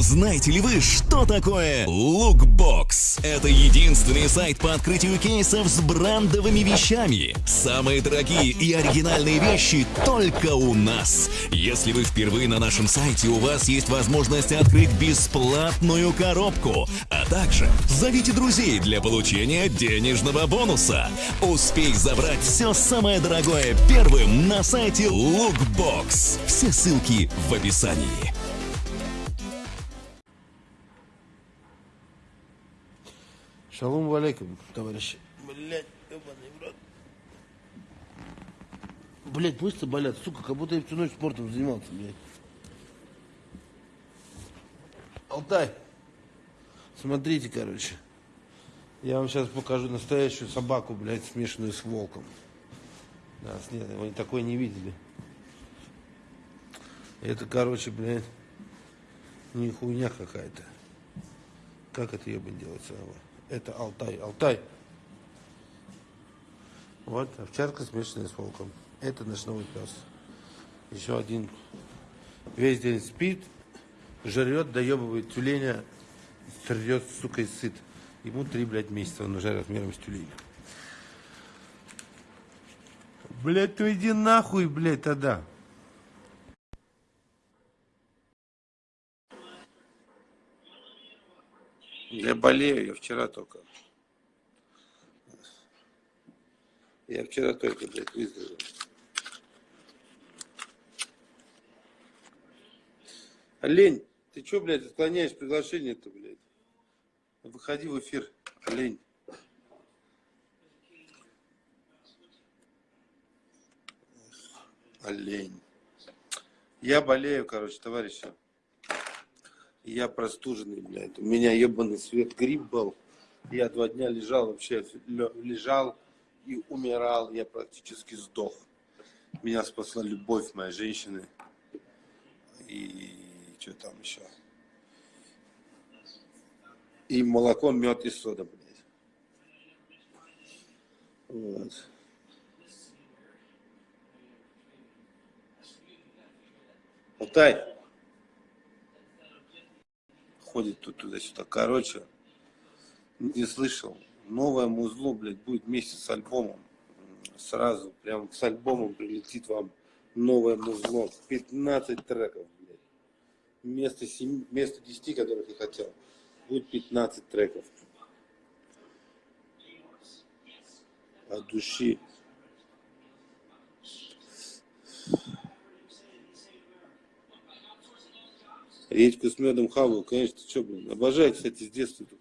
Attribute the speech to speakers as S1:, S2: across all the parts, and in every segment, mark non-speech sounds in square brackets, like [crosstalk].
S1: Знаете ли вы, что такое Lookbox? Это единственный сайт по открытию кейсов с брендовыми вещами. Самые дорогие и оригинальные вещи только у нас. Если вы впервые на нашем сайте, у вас есть возможность открыть бесплатную коробку, а также зовите друзей для получения денежного бонуса. Успей забрать все самое дорогое первым на сайте Lookbox. Все ссылки в описании.
S2: Шалом алейкум, товарищи. Блять, ебаный в рот. Блять, мышцы болят, сука, как будто я всю ночь спортом занимался, блядь. Алтай, смотрите, короче. Я вам сейчас покажу настоящую собаку, блядь, смешанную с волком. Да, с нет, вы такой не видели. Это, короче, блядь, не хуйня какая-то. Как это ебать делается? Это Алтай. Алтай. Вот овчарка смешанная с волком. Это наш новый пес. Еще один весь день спит, жрет, доебывает тюленя, срет, сука, и сыт. Ему три, блядь, месяца, он уже размером с тюленя. Блядь, ты иди нахуй, блядь, тогда. Я болею, я вчера только. Я вчера только, блядь, выздоровел. Олень, ты чё, блядь, отклоняешь приглашение-то, блядь? Выходи в эфир, олень. Олень. Я болею, короче, товарищи. Я простуженный, блядь. У меня ебаный свет грипп был. Я два дня лежал вообще, лежал и умирал. Я практически сдох. Меня спасла любовь моей женщины. И что там еще? И молоко, мед и сода, блядь. Вот. Алтай ходит тут туда-сюда. Короче, не слышал. Новое музло, блядь, будет вместе с альбомом. Сразу, прям с альбомом прилетит вам новое музло. 15 треков, блядь. Вместо, 7, вместо 10, которых я хотел, будет 15 треков. От души. Редьку с медом хаваю, конечно, ты что, блин, обожаю, кстати, с детства эту.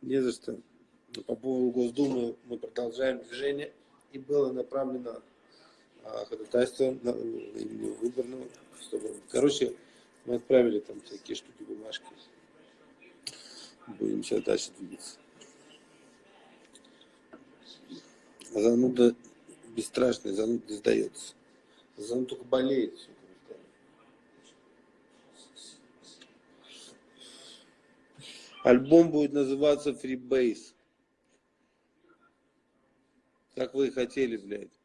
S2: Не за что. По поводу Госдумы мы продолжаем движение, и было направлено а, ходатайство на имени выборного, чтобы, короче, мы отправили там всякие штуки, бумажки. Будем сейчас дальше двигаться. Зануда бесстрашный, зануда сдается. Зануда только болеет все. Альбом будет называться Freebase. Как вы и хотели, блядь.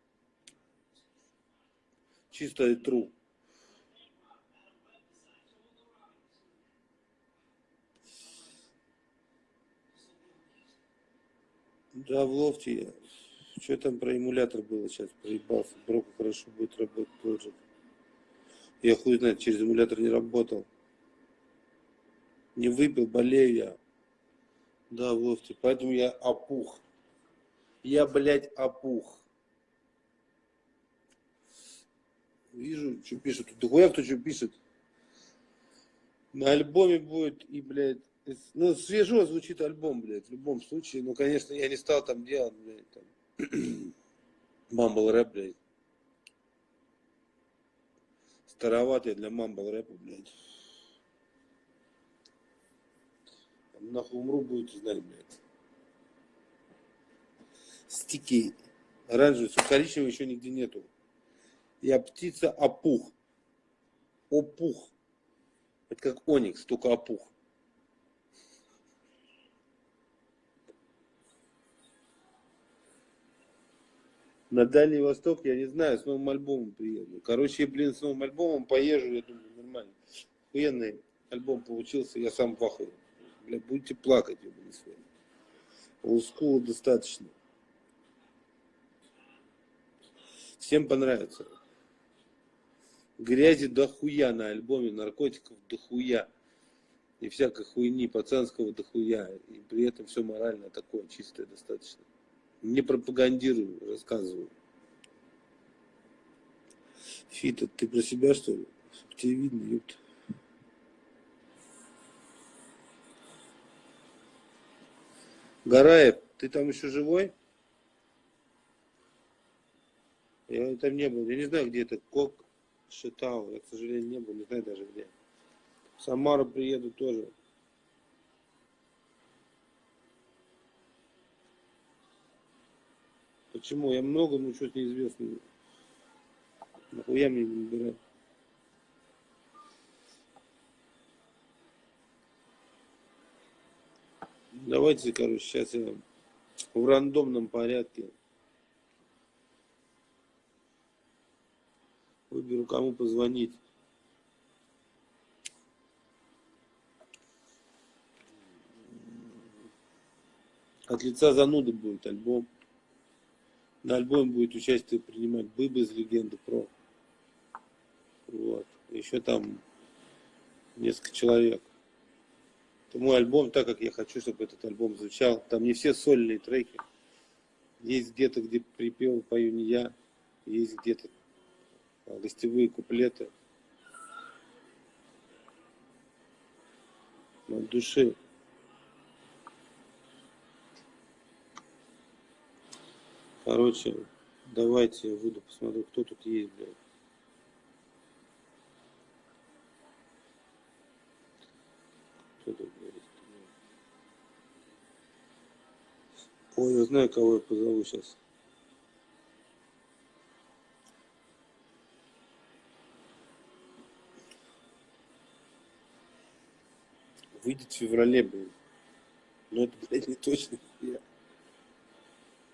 S2: Чисто и true. Да, в лофте я. Что там про эмулятор было сейчас? Проебался. Броку хорошо будет работать тоже. Я хуй знает, через эмулятор не работал. Не выпил, болею я. Да, Вовте, поэтому я опух. Я, блядь, опух. Вижу, что пишут. Дохуя кто что пишет. На альбоме будет и, блядь, ну, свежо звучит альбом, блядь, в любом случае. Ну, конечно, я не стал там делать, блядь, там, [clears throat] мамбл рэп, блядь. Староватый для мамбл рэпа, блядь. Нахуй умру, будете знать, блядь. Стики оранжевый, коричневый еще нигде нету. Я птица опух. Опух. Это как оникс, только опух. На Дальний Восток, я не знаю, с новым альбомом приеду. Короче, блин, с новым альбомом поезжу, я думаю, нормально. Охуенный альбом получился, я сам в. Бля, будете плакать, ебаный свет. Олдскула достаточно. Всем понравится. Грязи дохуя на альбоме, наркотиков дохуя. И всякой хуйни пацанского дохуя. И при этом все морально такое, чистое достаточно. Не пропагандирую, рассказываю. Фита, ты про себя что ли? Тебе видно, ёпта. Гараев, ты там еще живой? Я там не был. Я не знаю, где это. Кок Шитау. Я, к сожалению, не был. Не знаю даже где. Самару приеду тоже. Почему? Я много, но что-то неизвестно. Нахуя мне не набирать? Давайте, короче, сейчас я в рандомном порядке выберу, кому позвонить. От лица зануды будет альбом. На альбоме будет участие принимать Быба из Легенды Про. Вот. Еще там несколько человек. Это мой альбом, так как я хочу, чтобы этот альбом звучал. Там не все сольные треки. Есть где-то, где припев пою не я. Есть где-то гостевые куплеты. От души. Короче, давайте я выйду, посмотрю, кто тут есть, блядь. Ой, я знаю, кого я позову сейчас. Выйдет в феврале, блин. Но это, блядь, не точно. Я.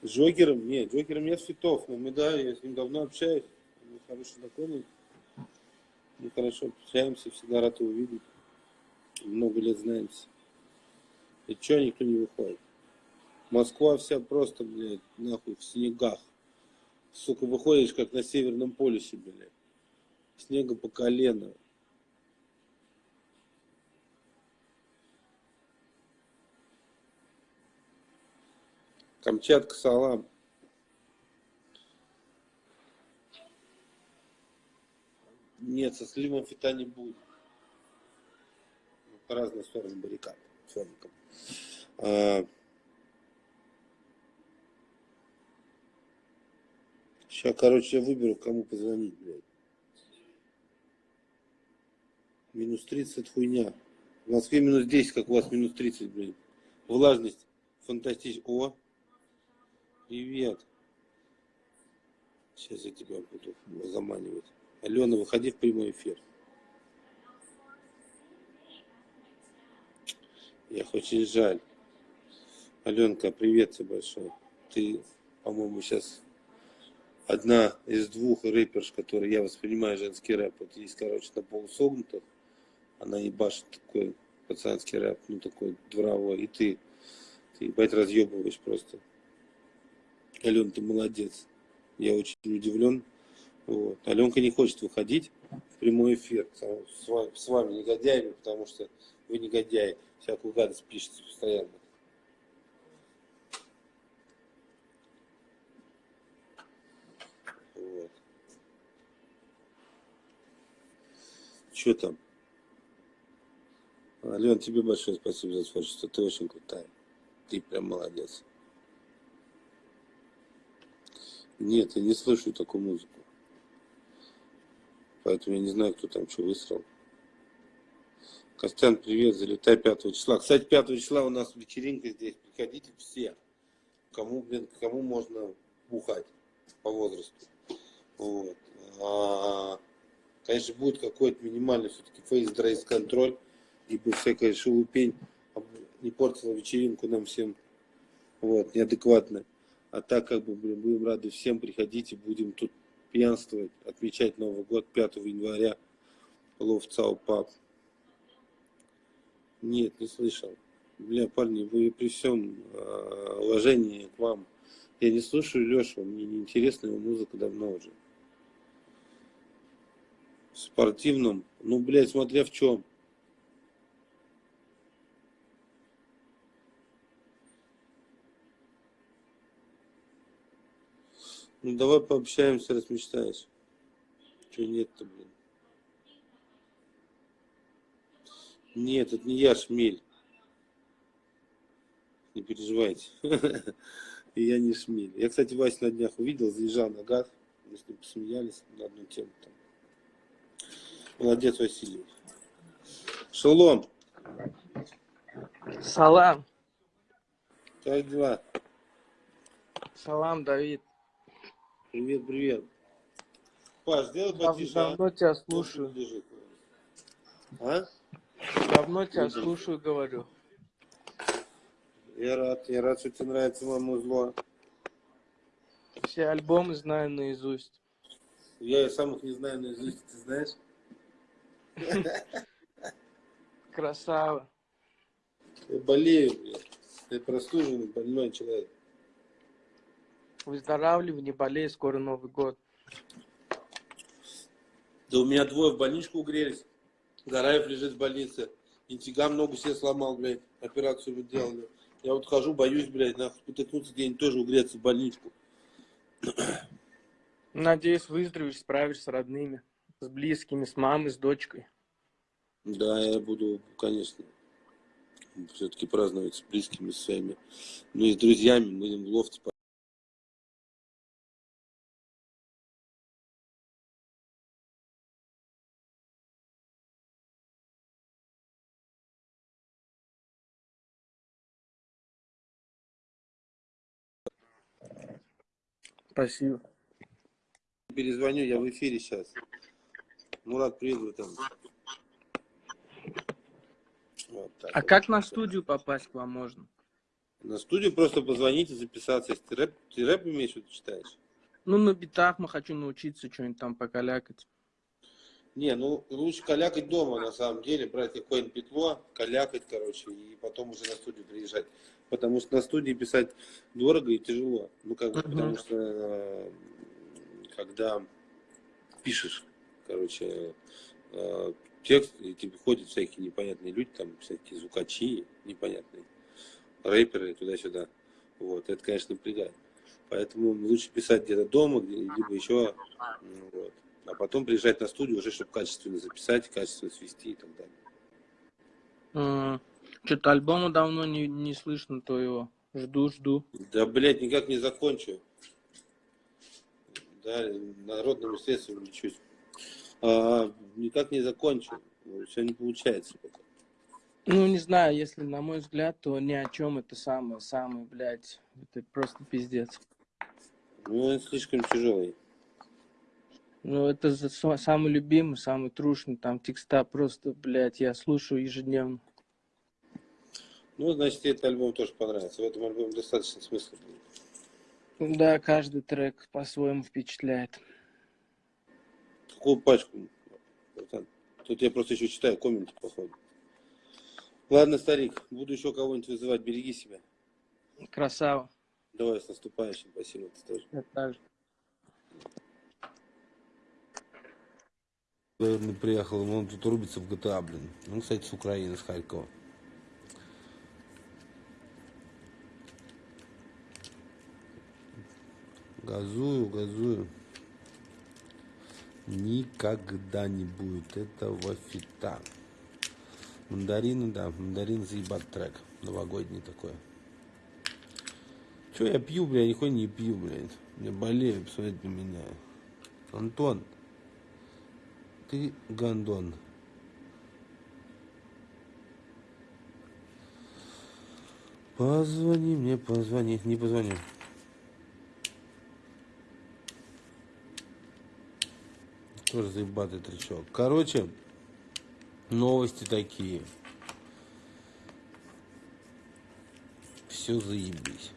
S2: Джокером? Нет, Джокером я Светов, но мы, да, я с ним давно общаюсь. Мы хороший знакомый. Мы хорошо общаемся, всегда рад его видеть. Много лет знаемся. И чё никто не выходит? Москва вся просто, блядь, нахуй, в снегах. Сука, выходишь, как на Северном полюсе, блядь. Снега по колено. Камчатка, салам. Нет, со сливом фита не будет. По разные стороны баррикад. Фоником. Сейчас, короче, я выберу, кому позвонить, блядь. Минус 30 хуйня. В Москве минус 10, как у вас минус 30, блядь. Влажность фантастическая. О, Привет. Сейчас я тебя буду заманивать. Алена, выходи в прямой эфир. Я очень жаль. Аленка, привет тебе большой. Ты, по-моему, сейчас одна из двух рэперш, которые я воспринимаю женский рэп. Вот есть, короче, на полусогнутых. Она ебашит такой пацанский рэп, ну такой дворовой. И ты, ты ебать разъебываешь просто. Ален, ты молодец. Я очень удивлен. Вот. Аленка не хочет выходить в прямой эфир с вами, с вами негодяями, потому что вы негодяи. Всякую гадость пишете постоянно. Вот. Что там? Ален, тебе большое спасибо за творчество. Ты очень крутая. Ты прям молодец. Нет, я не слышу такую музыку. Поэтому я не знаю, кто там что высрал. Костян, привет, залетай 5 числа. Кстати, 5 числа у нас вечеринка здесь. Приходите все. Кому, блин, кому можно бухать по возрасту. Вот. А, конечно, будет какой-то минимальный все-таки фейс-дресс контроль, ибо всякая шелупень не портила вечеринку нам всем. Вот, неадекватно. А так как бы блин, будем рады всем, приходите, будем тут пьянствовать, отмечать Новый год 5 января. Лов Цау Пап. Нет, не слышал. Бля, парни, вы при всем э, уважении к вам. Я не слушаю Лешу, мне не интересна его музыка давно уже. Спортивном, ну, блядь, смотря в чем. Ну, давай пообщаемся, раз мечтаешь. Че нет-то, блин. Нет, это не я, Шмель. Не переживайте. [laughs] Я не Шмель. Я, кстати, Вася на днях увидел, заезжал на газ. Мы с ним посмеялись на одну тему. Там. Молодец, Василий. Шалом.
S3: Салам.
S2: Как дела?
S3: Салам, Давид.
S2: Привет, привет. Паш, сделай
S3: Дав-
S2: потише. а?
S3: Давно тебя
S2: Нос
S3: слушаю.
S2: лежит. А?
S3: Давно тебя
S2: Мгм.
S3: слушаю, говорю.
S2: Я рад, я рад, что тебе нравится мое музло.
S3: Все альбомы знаю наизусть.
S2: Я и сам их не знаю наизусть, ты знаешь?
S3: Красава.
S2: Я болею, блядь. Я простуженный, больной человек.
S3: Выздоравливай, не болей, скоро Новый год.
S2: Да у меня двое в больничку угрелись. Гараев лежит в больнице. Интигам ногу себе сломал, блядь. Операцию вы делали. Я вот хожу, боюсь, блядь, нахуй потыкнуться где-нибудь тоже угреться в больничку.
S3: Надеюсь, выздоровеешь, справишься с родными, с близкими, с мамой, с дочкой.
S2: Да, я буду, конечно, все-таки праздновать с близкими своими. Ну и с друзьями. Мы будем в лофте
S3: Спасибо.
S2: перезвоню, я в эфире сейчас. Мурат, приеду там. Вот так
S3: А
S2: вот.
S3: как на студию попасть к вам можно?
S2: На студию просто позвонить и записаться. Если ты рэп, ты рэп имеешь, что ты читаешь?
S3: Ну, на битах мы хочу научиться что-нибудь там покалякать.
S2: Не, ну лучше калякать дома, на самом деле, брать какое-нибудь петло, калякать, короче, и потом уже на студию приезжать. Потому что на студии писать дорого и тяжело. Ну, как бы,
S3: Мгм.
S2: потому что э, когда пишешь, короче, э, текст, и тебе ходят всякие непонятные люди, там всякие звукачи непонятные, рэперы туда-сюда. Вот, это, конечно, напрягает. Поэтому лучше писать где-то дома, где, либо еще, вот. а потом приезжать на студию уже, чтобы качественно записать, качественно свести и так далее.
S3: Что-то альбома давно не, не слышно твоего. Жду, жду.
S2: Да, блядь, никак не закончу. Да, народными средствами лечусь. А, никак не закончу. Все не получается пока.
S3: Ну, не знаю, если на мой взгляд, то ни о чем это самое, самое, блядь, это просто пиздец.
S2: Ну, он слишком тяжелый.
S3: Ну, это за- самый любимый, самый трушный, там текста просто, блядь, я слушаю ежедневно.
S2: Ну, значит, тебе этот альбом тоже понравится. В этом альбоме достаточно смысла.
S3: Да, каждый трек по-своему впечатляет.
S2: Какую пачку? Тут я просто еще читаю комменты, походу. Ладно, старик, буду еще кого-нибудь вызывать. Береги себя.
S3: Красава.
S2: Давай, с наступающим. Спасибо, ты тоже.
S3: Я так же.
S2: Наверное, приехал, он тут рубится в GTA, блин. Он, кстати, с Украины, с Харькова. Газую, газую. Никогда не будет этого фита. Мандарины, да, мандарин заебат трек. Новогодний такой. Че я пью, бля, я нихуя не пью, блядь. Я болею, посмотрите на меня. Антон, ты гандон. Позвони мне, позвони. Не позвони. Тоже заебатый тречок. Короче, новости такие. Все заебись.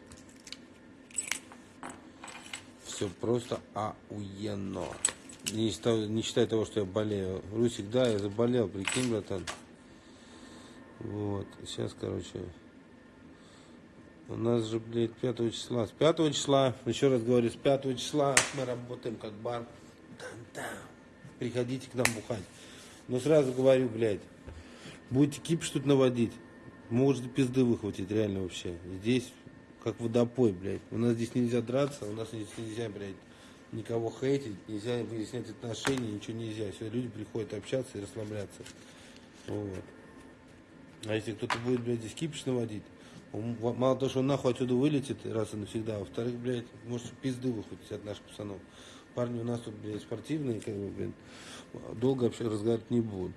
S2: Все просто охуенно. Не считая, не считая того, что я болею. Русик, да, я заболел, прикинь, братан. Вот, сейчас, короче, у нас же, блядь, 5 числа. С 5 числа, еще раз говорю, с 5 числа мы работаем как бар. Там-там. Приходите к нам бухать. Но сразу говорю, блядь, будете кипиш тут наводить, можете пизды выхватить, реально вообще. Здесь как водопой, блядь. У нас здесь нельзя драться, у нас здесь нельзя, блядь, никого хейтить, нельзя выяснять отношения, ничего нельзя. Все, люди приходят общаться и расслабляться. Вот. А если кто-то будет, блядь, здесь кипиш наводить, он, мало того, что он нахуй отсюда вылетит раз и навсегда, а во-вторых, блядь, может пизды выхватить от наших пацанов. Парни у нас тут, блядь, спортивные, как бы, блядь, долго вообще разговаривать не будут.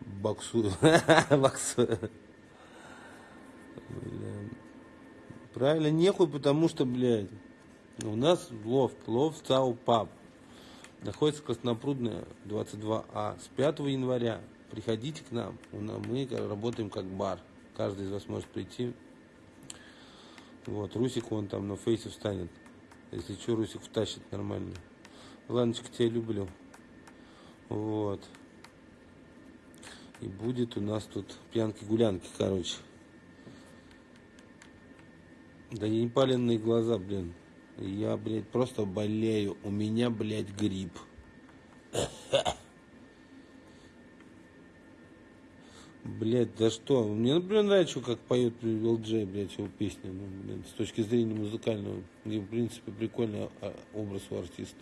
S2: Боксую. [laughs] Бля. Правильно, нехуй, потому что, блядь, у нас лофт, лофт ЦАУ ПАП. Находится Краснопрудная, 22А. С 5 января приходите к нам. Мы работаем как бар. Каждый из вас может прийти. Вот, Русик вон там на фейсе встанет. Если что, Русик втащит нормально. Ладночка, тебя люблю. Вот. И будет у нас тут пьянки-гулянки, короче. Да не паленные глаза, блин. Я, блядь, просто болею. У меня, блядь, грипп. Блядь, да что? Мне, например, нравится, как поет ЛДЖ, блядь, его песни. Ну, блин, с точки зрения музыкального. И, в принципе, прикольный а, образ у артиста.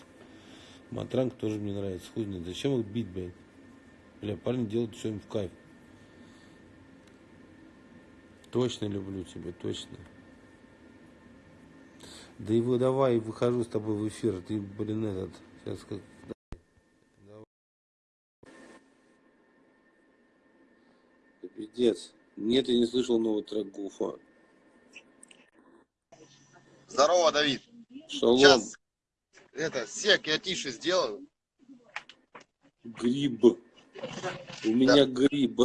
S2: Матранг тоже мне нравится. Хуй. Зачем их бить, блядь? Бля, парни делают все им в кайф. Точно люблю тебя, точно. Да и вы давай, выхожу с тобой в эфир. Ты, блин, этот, сейчас как... Давай. Да Пиздец. Нет, я не слышал новый трек Гуфа.
S4: Здорово, Давид.
S2: Шалом.
S4: Сейчас это сек я тише сделаю.
S2: Гриб. У меня гриб.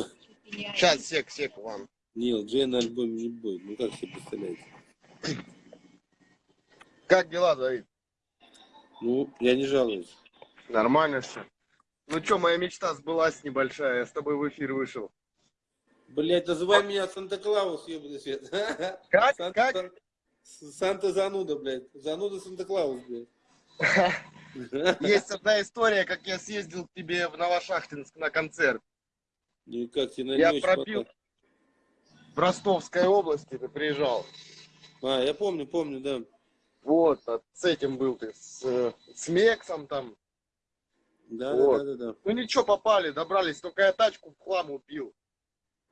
S4: Сейчас сек, сек вам.
S2: Не, Джей на альбоме не будет. Ну как себе представляете?
S4: Как дела, Давид?
S2: Ну, я не жалуюсь.
S4: Нормально все. Ну что, моя мечта сбылась небольшая. Я с тобой в эфир вышел.
S2: Блять, называй меня Санта-Клаус, ебаный свет. [laughs]
S4: Как?
S2: Санта-
S4: Как?
S2: Санта-зануда, блядь. Зануда Санта-Клаус, блядь. [laughs]
S4: Есть одна история, как я съездил к тебе в Новошахтинск на концерт.
S2: Ну и как тебе на
S4: Я пробил
S2: хватает?
S4: в Ростовской области, ты приезжал.
S2: А, я помню, помню, да.
S4: Вот, а с этим был ты, с, с Мексом там.
S2: Да,
S4: Вот.
S2: да, да, да,
S4: Ну ничего, попали, добрались, только я тачку в хлам убил.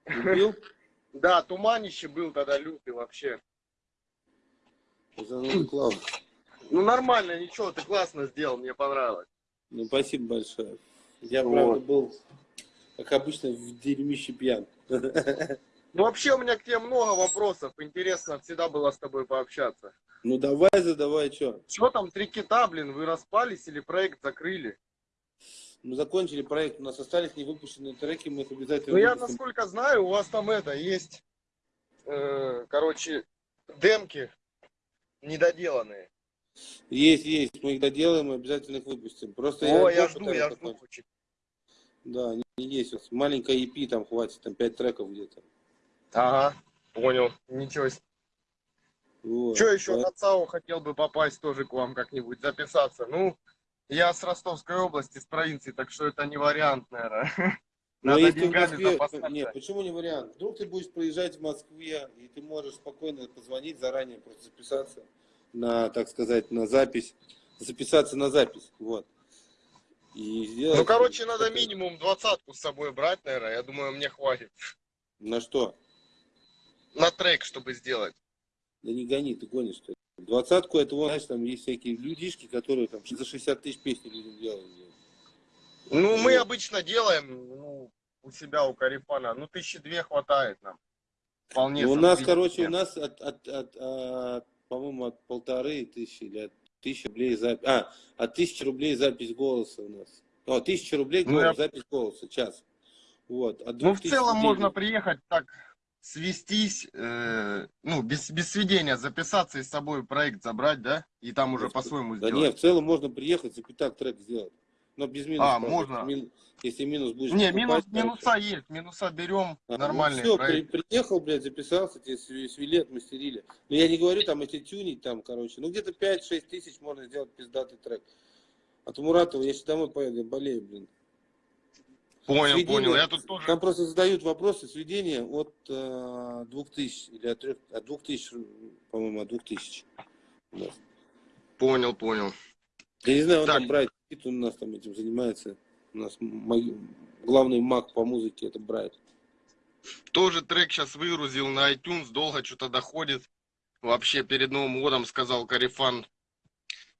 S2: Да. Убил? [laughs]
S4: Да, туманище был тогда лютый вообще. Ну нормально, ничего, ты классно сделал, мне понравилось.
S2: Ну, спасибо большое. Я,
S4: Вот.
S2: правда, был, как обычно, в дерьмище пьян.
S4: Ну вообще у меня к тебе много вопросов, интересно всегда было с тобой пообщаться.
S2: Ну, давай, задавай, что?
S4: Что там, три кита, блин, вы распались или проект закрыли?
S2: Мы закончили проект, у нас остались невыпущенные треки, мы их обязательно
S4: Ну я, насколько знаю, у вас там это, есть, э, короче, демки недоделанные.
S2: Есть, есть, мы их доделаем, мы обязательно их выпустим. Просто
S4: О, я
S2: альбом
S4: жду, я жду.
S2: Да, они есть. Вот Маленькая EP там хватит, там 5 треков где-то.
S4: Ага, понял, ничего себе.
S2: Вот.
S4: Что еще
S2: Да.
S4: на ЦАО хотел бы попасть тоже к вам как-нибудь, записаться? Ну, я с Ростовской области, с провинции, так что это не вариант, наверное.
S2: Но
S4: Надо
S2: если в Москве...
S4: запасаться.
S2: Нет, почему не вариант? Вдруг ты будешь приезжать в Москве, и ты можешь спокойно позвонить заранее, просто записаться на, так сказать, на запись. Записаться на запись, вот. И сделать...
S4: Ну, короче, надо минимум двадцатку с собой брать, наверное. Я думаю, мне хватит.
S2: На что?
S4: На трек, чтобы сделать.
S2: Да не гони, ты гонишь, что ли. Двадцатку, это, вон, знаешь, там есть всякие людишки, которые там за 60 тысяч песни людям делают.
S4: Ну, мы
S2: Вот.
S4: обычно делаем ну, у себя, у Карифана. Ну, тысячи две хватает нам. Вполне.
S2: Ну, у нас, короче, у нас от, от, от, от, по-моему, от полторы тысячи или от тысячи рублей запись. А, от тысячи рублей запись голоса у нас. О, тысяча рублей
S4: Ну,
S2: голос,
S4: я-
S2: запись голоса, час. Вот. От
S4: Ну, в целом
S2: рублей-
S4: можно приехать так свестись, э, ну, без, без сведения записаться и с собой проект забрать, да? И там уже по-своему
S2: Да
S4: сделать.
S2: нет, в целом можно приехать и так трек сделать. Но без минуса.
S4: А,
S2: правда.
S4: можно.
S2: Мин- Если минус будешь
S4: Не, минус, минуса есть, минуса берем,
S2: А,
S4: нормальные
S2: Ну, все,
S4: проекты.
S2: приехал, блядь, записался, тебе св- свели, отмастерили. Но я не говорю там, если тюнить там, короче, ну где-то 5-6 тысяч можно сделать пиздатый трек. От Муратова, я сейчас домой поеду, я болею, блин.
S4: Понял,
S2: Сведения-
S4: понял. Я тут тоже...
S2: Там просто задают вопросы сведения от э, 2000 или от, 3, от 2000, по-моему, от 2000. Да.
S4: Понял, понял.
S2: Я не знаю, он
S4: Так.
S2: там Брайт, он у нас там этим занимается. У нас мой- главный маг по музыке это Брайт.
S4: Тоже трек сейчас выгрузил на iTunes, долго что-то доходит. Вообще перед Новым годом сказал Карифан,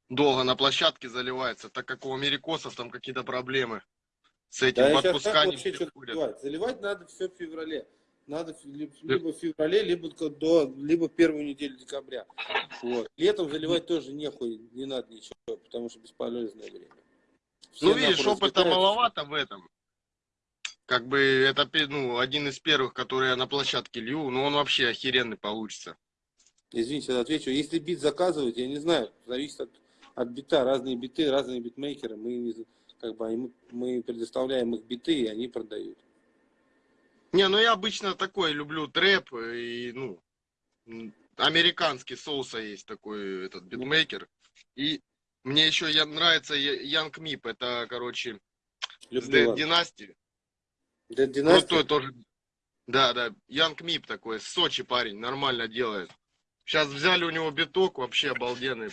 S4: долго на площадке заливается, так как у америкосов там какие-то проблемы с этим
S2: Да,
S4: в
S2: сейчас
S4: отпуска
S2: как
S4: не
S2: вообще что
S4: приходят.
S2: заливать? Надо все в феврале. Надо либо в феврале, либо до, либо первую неделю декабря. Вот. Летом заливать тоже нехуй, не надо ничего, потому что бесполезное время. Все
S4: Ну, видишь, опыта маловато в этом. Как бы это ну, один из первых, который я на площадке лью, но он вообще охеренный получится.
S2: Извините, отвечу. Если бит заказывать, я не знаю, зависит от, от бита. Разные биты, разные битмейкеры. Мы, не- как бы, мы, мы предоставляем их биты, и они продают.
S4: Не, ну я обычно такой люблю трэп и, ну, американский соуса есть такой этот битмейкер. И мне еще я, нравится Янг Мип, это, короче, с
S2: Люблю
S4: Дэд
S2: вас.
S4: Династи.
S2: Dead Dynasty?
S4: Крутой тоже. Да, да, Янг Мип такой, с Сочи парень, нормально делает. Сейчас взяли у него биток, вообще обалденный.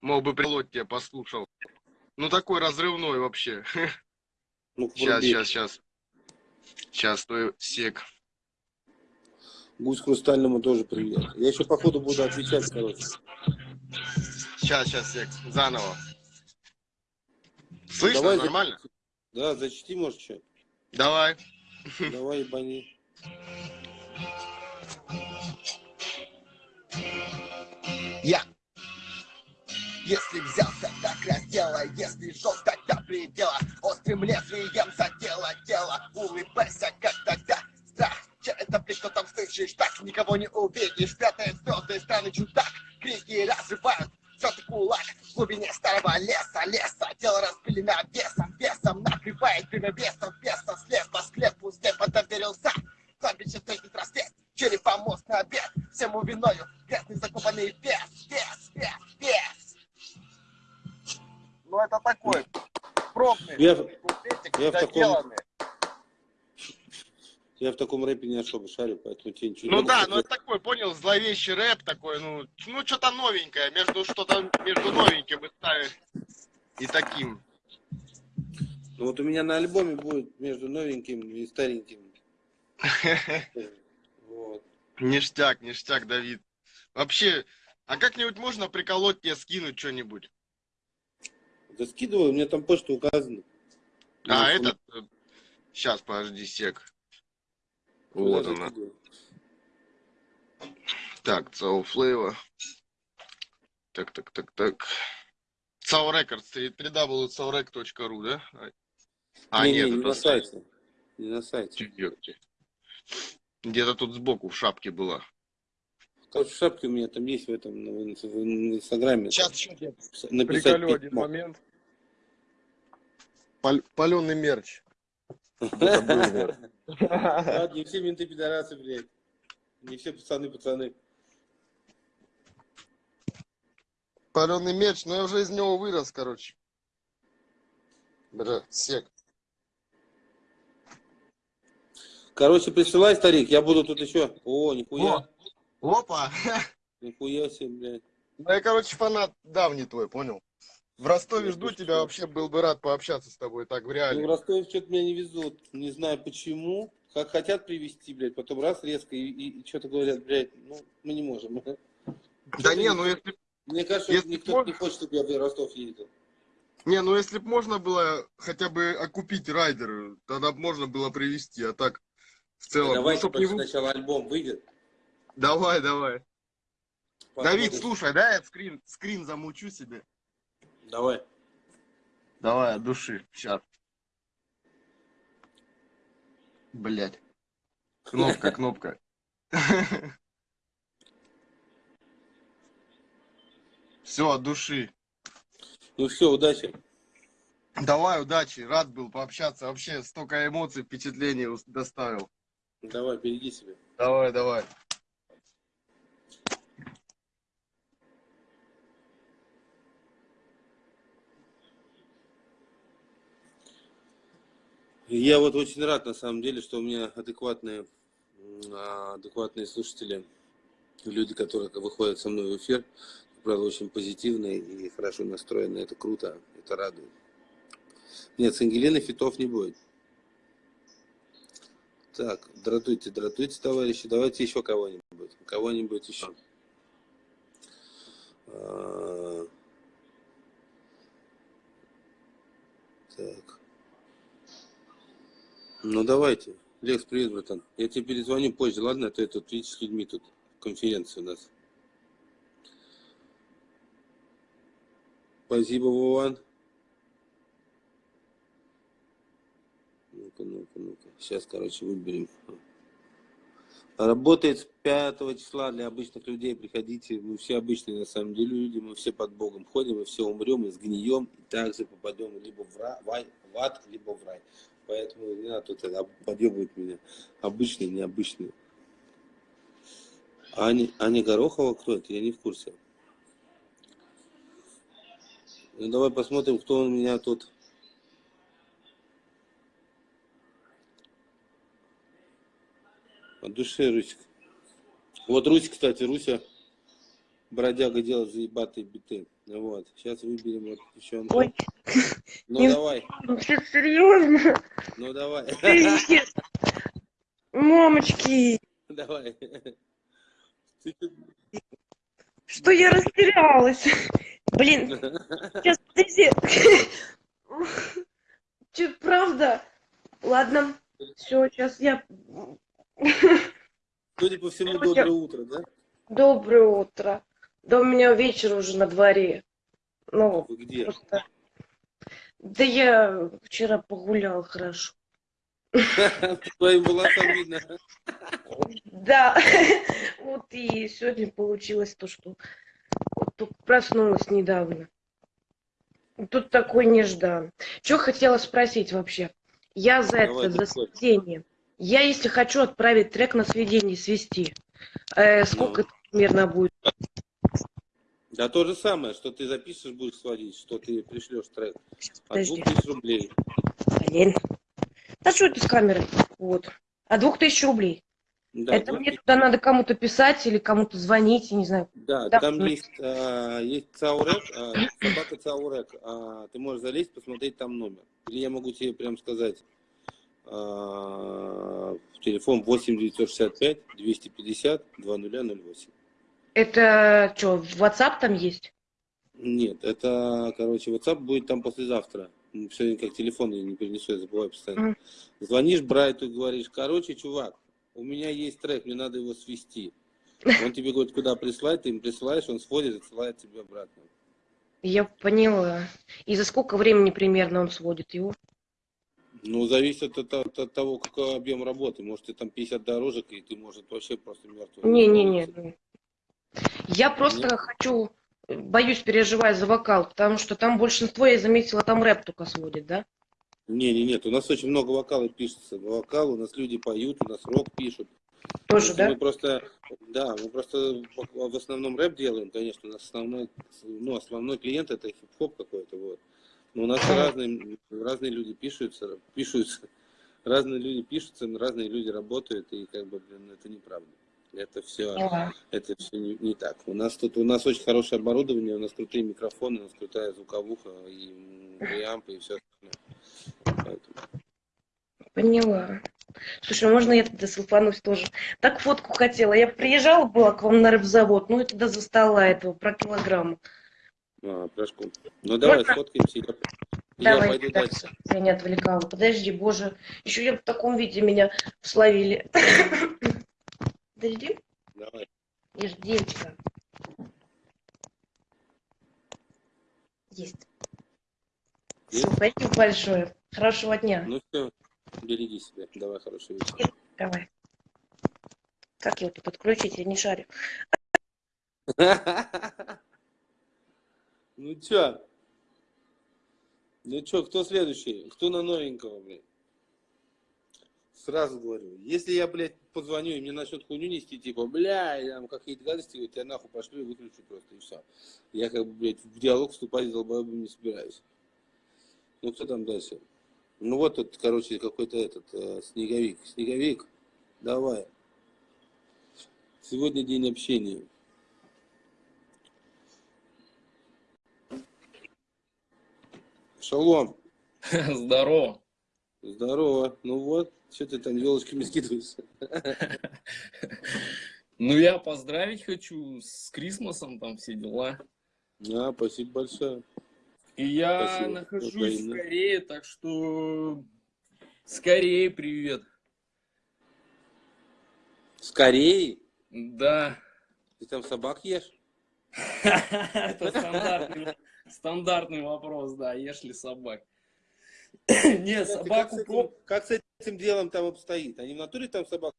S4: Мог бы прилот тебе послушал. Ну такой разрывной вообще. [laughs]
S2: Ну-ка,
S4: Сейчас, сейчас, сейчас. Сейчас, стой, сек.
S2: Гусь Хрустальному тоже привет. Я еще, походу, буду отвечать, короче.
S4: Сейчас, сейчас, сек. Заново. Слышно,
S2: Давай
S4: нормально?
S2: Да, зачти, может, что?
S4: Давай. [laughs]
S2: Давай, ебани.
S5: Я Если взялся, так разделай Если жестко до предела. Острым лезвием задела тело. Улыбайся, как тогда. Страх, че это, блин, кто там слышишь Так никого не увидишь. Прятает звезды, странный чудак. Крики разрывают Тетый кулак. В глубине старого леса, леса. Тело распылено весом, весом. Накрывает время бесом, бесом
S2: Я- я в таком-. Я в таком рэпе не особо шарю, поэтому тебе ничего не
S4: Ну
S2: могу
S4: да, ну это такой, понял, зловещий рэп такой, ну, ну что-то новенькое, между что-то между новеньким и старым и таким.
S2: Ну вот у меня на альбоме будет между новеньким и стареньким. [laughs] Вот.
S4: Ништяк, ништяк, Давид. Вообще, а как-нибудь можно приколоть тебе, скинуть что-нибудь?
S2: Да скидывай, у меня там почта указана.
S4: А,
S2: Ну,
S4: этот... Сейчас, подожди, сек. Вот она.
S2: закидываю.
S4: Так, Цау Флейва. Так, так, так, так. Цау Рекордс, www.caurec.ru, да? А,
S2: не,
S4: нет,
S2: не, не на сайте. Не на сайте.
S4: Где-то тут сбоку в шапке была.
S2: Короче, в шапке у меня там есть в этом, на, в на инстаграме.
S5: Сейчас еще я
S2: написать
S4: Приколю один момент. Паленый [laughs] мерч.
S2: Ладно, не все менты пидорасы, блядь. Не все пацаны, пацаны.
S4: Паленый мерч, но я уже из него вырос, короче. Бля, сек.
S2: Короче, присылай, старик, я буду тут еще. О, нихуя.
S4: О, опа! [laughs]
S2: Нихуя себе, блядь.
S4: Ну я, короче, фанат давний твой, понял? В Ростове жду тебя, вообще был бы рад пообщаться с тобой так в
S2: Ну, в
S4: реале.
S2: Ростове что-то меня не везут. Не знаю почему. Как хотят привезти, блядь, потом раз резко и, и, что-то говорят, блядь, ну, мы не можем. [laughs]
S4: Да не, ну если
S2: Мне кажется,
S4: Если
S2: никто
S4: можно-
S2: не хочет, чтобы я в Ростов ездил.
S4: Не, ну если б можно было хотя бы окупить райдер, тогда б можно было привезти, а так в целом.
S2: Давай
S4: ну, не
S2: сначала альбом выйдет.
S4: Давай, давай. Давид,
S2: посмотрим.
S4: слушай, да, я скрин, скрин замучу себе.
S2: Давай.
S4: Давай, от души. Сейчас. Блять. Кнопка, [laughs] кнопка. Все, от души.
S2: Ну все, удачи.
S4: Давай, удачи. Рад был пообщаться. Вообще столько эмоций, впечатлений доставил.
S2: Давай, береги себя.
S4: Давай, давай.
S2: Я вот очень рад, на самом деле, что у меня адекватные, а, адекватные слушатели, люди, которые выходят со мной в эфир, правда, очень позитивные и хорошо настроенные. Это круто, это радует. Нет, с Ангелиной фитов не будет. Так, дратуйте, дратуйте, товарищи. Давайте еще кого-нибудь. Кого-нибудь еще. А, Так. Ну давайте. Лекс, привет, братан. Я тебе перезвоню позже, ладно? А я тут, видишь, с людьми тут конференция у нас. Спасибо, Вован. Ну-ка, ну-ка, ну-ка. Сейчас, короче, выберем. Работает с 5 числа для обычных людей. Приходите. Мы все обычные, на самом деле, люди. Мы все под Богом ходим, мы все умрем и сгнием. И также попадем либо в, ра- в ай- в ад, либо в рай. Поэтому не надо тут это подъебывать меня. Обычные, необычные. Аня, Аня Горохова кто это? Я не в курсе. Ну давай посмотрим, кто у меня тут. От души, Русик. Вот Русь, кстати, Руся бродяга делает заебатые биты. Вот. Сейчас выберем вот еще.
S6: Ой,
S2: Ну
S6: не-
S2: давай, [laughs]
S6: все серьезно?
S2: Ну давай.
S6: Привет. Мамочки,
S2: Давай.
S6: Что я растерялась. Блин, сейчас, подожди. Че, правда? Ладно, все, сейчас я...
S2: Судя по всему,
S6: Давай,
S2: доброе утро, да?
S6: Доброе утро. Да у меня вечер уже на дворе. Ну,
S2: Вы где?
S6: просто... Да я вчера погулял хорошо.
S2: Твоим волосам видно.
S6: Да, [laughs] вот и сегодня получилось то, что только проснулась недавно. Тут такой неждан. Что хотела спросить вообще? Я за
S2: Давай,
S6: это, за сведение. Я, если хочу отправить трек на сведение, свести, э, сколько
S2: Ну.
S6: это примерно будет?
S2: Да то же самое, что ты запишешь, будешь сводить, что ты пришлешь трек. От
S6: Подожди.
S2: двух тысяч рублей.
S6: Блин. Да что это с камерой? Вот. А двух тысяч рублей.
S2: Да,
S6: это
S2: двух
S6: мне
S2: тысяч.
S6: туда надо кому-то писать или кому-то звонить, я не знаю.
S2: Да,
S6: Да.
S2: там есть, а, есть Цаурек, а, собака Цаурек. а, ты можешь залезть, посмотреть там номер. Или я могу тебе прям сказать а, телефон 8 965 250 2008.
S6: Это что, в WhatsApp там есть?
S2: Нет, это, короче, WhatsApp будет там послезавтра. Сегодня как телефон я не перенесу, я забываю постоянно.
S6: Мгм.
S2: Звонишь Брайту и говоришь, короче, чувак, у меня есть трек, мне надо его свести. Он тебе говорит, куда прислать, ты им присылаешь, он сводит, отсылает тебе обратно.
S6: Я поняла. И за сколько времени примерно он сводит его?
S2: Ну, зависит от, от- от того, какой объем работы. Может, ты там 50 дорожек, и ты, может, вообще просто мертвый.
S6: Не-не-не. Я просто хочу, э, боюсь, переживаю за вокал, потому что там большинство, я заметила, там рэп только сводит, да?
S2: Не, не, нет, у нас очень много вокала пишется. Вокал, у нас люди поют, у нас рок пишут.
S6: Тоже,
S2: Просто Мы
S6: да?
S2: просто, да, мы просто в в основном рэп делаем, конечно, у нас основной, ну, основной клиент это хип-хоп какой-то, вот. Но у нас разные, разные люди пишутся, пишутся, [laughs] разные люди пишутся, разные люди работают, и как бы, блин, это неправда. Это все,
S6: Поняла.
S2: это все не, не так. У нас тут, у нас очень хорошее оборудование, у нас крутые микрофоны, у нас крутая звуковуха, и преампы, и все остальное. Поэтому-
S6: Поняла. Слушай, можно я тогда селфанусь тоже? Так фотку хотела. Я приезжала была к вам на рэп-завод, ну и тогда застала этого про килограмм.
S2: А, пляшку. Ну давай,
S6: Можно?
S2: сфоткаемся, я, я
S6: Давай,
S2: пойду
S6: так,
S2: дальше.
S6: я не отвлекала. Подожди, боже, еще я в таком виде меня словили. Подожди,
S2: Давай.
S6: ж девочка. Есть.
S2: Есть?
S6: Спасибо большое. Хорошего дня.
S2: Ну все, береги себя. Давай, хорошего вечера.
S6: Давай. Как его тут отключить, я не шарю. [laughs]
S2: Ну чё? Ну чё, кто следующий? Кто на новенького, блядь? Сразу говорю, если я, блядь, позвоню и мне начнут хуйню нести, типа, бля, я там какие-то гадости, тебя нахуй пошли и выключу просто, и все. Я как бы, блядь, в диалог вступать с долбоебом не собираюсь. Ну, кто там дальше? Ну, вот тут, короче, какой-то этот, э, снеговик. Снеговик, давай. Сегодня день общения. Шалом. [laughs]
S7: Здорово.
S2: Здорово. Ну вот, что ты там елочками скидываешься?
S7: Ну, я поздравить хочу с Крисмосом, там все дела.
S2: А, спасибо большое.
S7: И я
S2: Спасибо.
S7: нахожусь в Корее, так что скорее привет.
S2: Скорее.
S7: Да.
S2: Ты там собак ешь? [laughs]
S7: Это стандартный, стандартный вопрос, да, ешь ли собак. [clears throat] Не,
S2: Как с
S7: собаку
S2: Как с этим делом там обстоит? Они в натуре там собак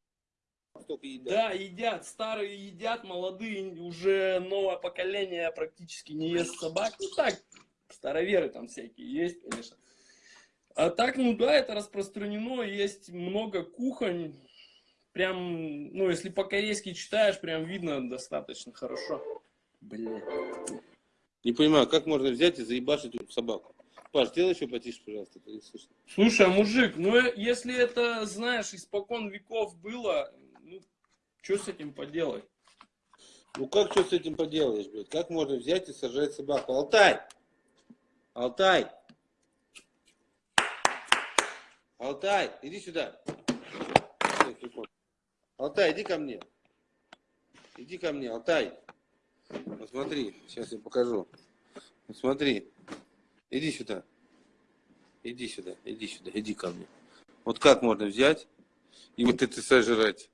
S2: столько едят?
S7: Да, едят. Старые едят, молодые уже новое поколение практически не ест собак. Ну так, староверы там всякие есть, конечно. А так, ну да, это распространено, есть много кухонь. Прям, ну, если по-корейски читаешь, прям видно достаточно хорошо. Бля.
S2: Не понимаю, как можно взять и заебашить эту собаку? Паш, сделай еще потише, пожалуйста, это не слышно.
S7: Слушай, а мужик, ну э, если это, знаешь, испокон веков было, ну, что с этим поделать?
S2: Ну как что с этим поделаешь, блядь? Как можно взять и сажать собаку? Алтай! Алтай! Алтай, иди сюда. Алтай, иди ко мне. Иди ко мне, Алтай. Вот смотри, сейчас я покажу. Вот смотри. Иди сюда. Иди сюда, иди сюда, иди ко мне. Вот как можно взять и вот это сожрать?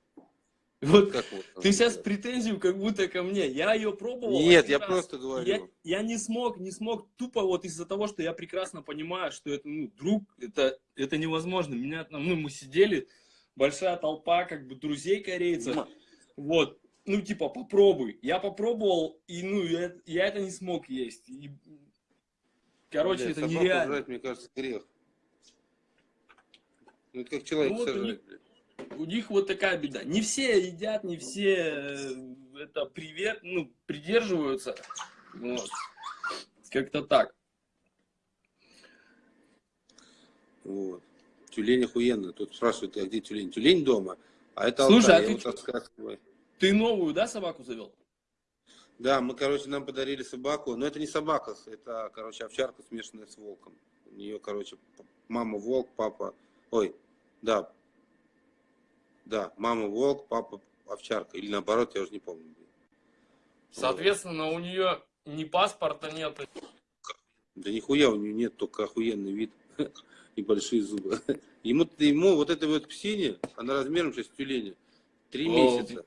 S7: Вот
S2: Как можно
S7: Ты сейчас претензию как будто ко мне. Я ее пробовал.
S2: Нет, я
S7: раз.
S2: просто говорю.
S7: Я, я не смог, не смог тупо вот из-за того, что я прекрасно понимаю, что это, ну, друг, это, это невозможно. Меня там, ну, мы сидели, большая толпа, как бы, друзей корейцев. Вот, ну, типа, попробуй. Я попробовал, и, ну, я, я это не смог есть. И, короче,
S2: Блядь,
S7: это нереально.
S2: жрать, мне кажется, грех. Ну, это как человек
S7: Ну, вот у
S2: сожрать,
S7: них-
S2: блядь.
S7: У них вот такая беда. Не все едят, не все э, это привет, ну, придерживаются. Вот. Как-то так.
S2: Вот. Тюлень охуенно. Тут спрашивают, а где тюлень? Тюлень дома. А это
S7: Слушай,
S2: Алтай,
S7: а ты
S2: вот.
S7: Ты новую, да, собаку завел?
S2: Да, мы, короче, нам подарили собаку. Но это не собака, это, короче, овчарка, смешанная с волком. У нее, короче, мама волк, папа... Ой, да. Да, мама волк, папа овчарка. Или наоборот, я уже не помню.
S7: Соответственно, у нее ни паспорта нет.
S2: Да нихуя у нее нет, только охуенный вид [laughs] и большие зубы. [laughs] Ему, ему вот этой вот псине, она размером сейчас тюленя, три
S7: О,
S2: месяца.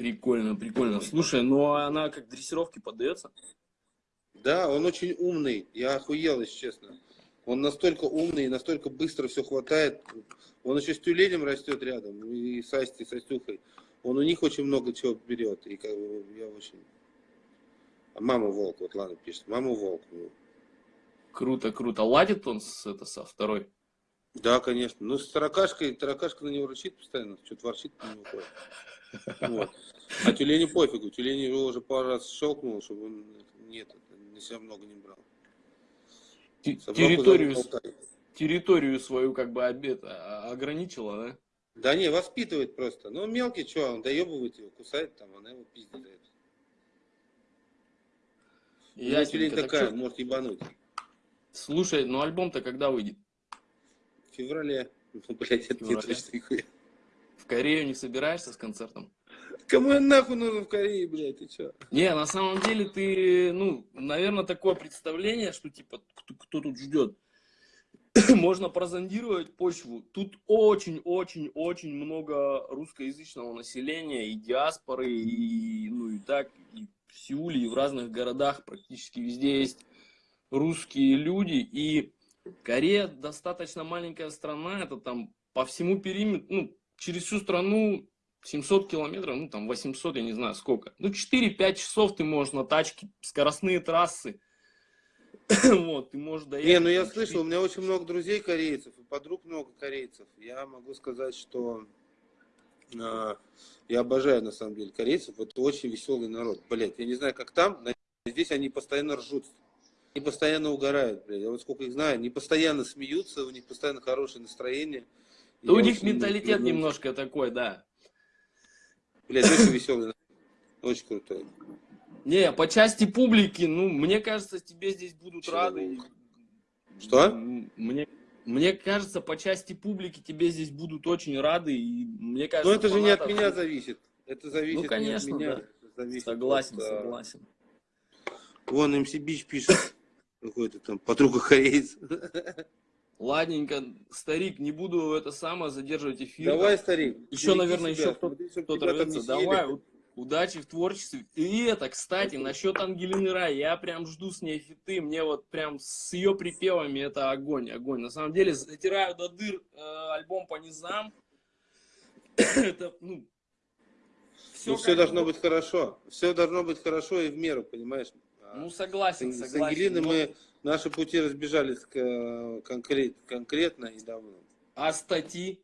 S7: Прикольно, прикольно. Слушай, ну а она как дрессировке поддается?
S2: Да, он очень умный, я охуел, если честно. Он настолько умный настолько быстро все хватает. Он еще с тюленем растет рядом, и с Асти, с Астюхой. Он у них очень много чего берет, и как бы я очень... А мама волк, вот ладно пишет, мама волк.
S7: Круто, круто. Ладит он с, это, со второй?
S2: Да, конечно. Ну, с таракашкой, таракашка на него рычит постоянно, что-то ворчит на него. Вот. А тюленю пофигу, тюлень его уже пару раз щелкнул, чтобы он нет, на себя много не брал. Собаку
S7: Территорию, территорию свою как бы обед, а, ограничила, да?
S2: Да не, воспитывает просто. Ну, мелкий, что, он доебывает его, кусает там, она его пиздит
S7: Ясненько.
S2: тюлень
S7: Так
S2: такая,
S7: чё-
S2: может ебануть.
S7: Слушай, ну альбом-то когда выйдет?
S2: В феврале. Ну, [laughs] блядь, это не точно нихуя.
S7: В Корею не собираешься с концертом?
S2: Кому я нахуй нужен в Корее, блядь, ты чё?
S7: Не, на самом деле ты, ну, наверное, такое представление, что типа, кто, кто тут ждет. [coughs] Можно прозондировать почву. Тут очень-очень-очень много русскоязычного населения и диаспоры, и, ну, и так, и в Сеуле, и в разных городах практически везде есть русские люди. И Корея достаточно маленькая страна, это там по всему периметру, ну, через всю страну 700 километров, ну там 800, я не знаю сколько. Ну 4-5 часов ты можешь на тачке, скоростные трассы. [coughs] Вот, ты можешь доехать.
S2: Не, ну я слышал, у меня очень много друзей корейцев, и подруг много корейцев. Я могу сказать, что а, я обожаю на самом деле корейцев. Это очень веселый народ. Блять, я не знаю, как там, но здесь они постоянно ржут. Они постоянно угорают, блядь. Я вот сколько их знаю, они постоянно смеются, у них постоянно хорошее настроение.
S7: Да у них менталитет
S2: люблю.
S7: немножко такой, да.
S2: Блядь, очень веселый. Очень крутой.
S7: Не, по части публики, ну, мне кажется, тебе здесь будут
S2: Чего?
S7: рады.
S2: Что?
S7: Мне, мне кажется, по части публики тебе здесь будут очень рады. И мне кажется,
S2: Но это же не от меня зависит. Это зависит
S7: Ну, конечно,
S2: не от меня.
S7: да. Согласен,
S2: от, а,
S7: согласен.
S2: Вон МС Бич пишет. Какой-то там подруга корейца.
S7: Ладненько, старик, не буду это самое задерживать эфир.
S2: Давай, старик.
S7: Еще, наверное,
S2: себя,
S7: еще кто- кто-то
S2: там
S7: рвется. Давай, удачи в творчестве. И это, кстати, насчет Ангелины Рай, я прям жду с ней фиты, мне вот прям с ее припевами это огонь, огонь. На самом деле, затираю до дыр э, альбом по низам. [coughs] это, ну,
S2: Ну, все должно быть хорошо. Все должно быть хорошо и в меру, понимаешь?
S7: Ну, согласен,
S2: с, с
S7: согласен.
S2: Ангелиной
S7: но-
S2: мы, наши пути разбежались к- конкрет, конкретно и давно.
S7: А статьи?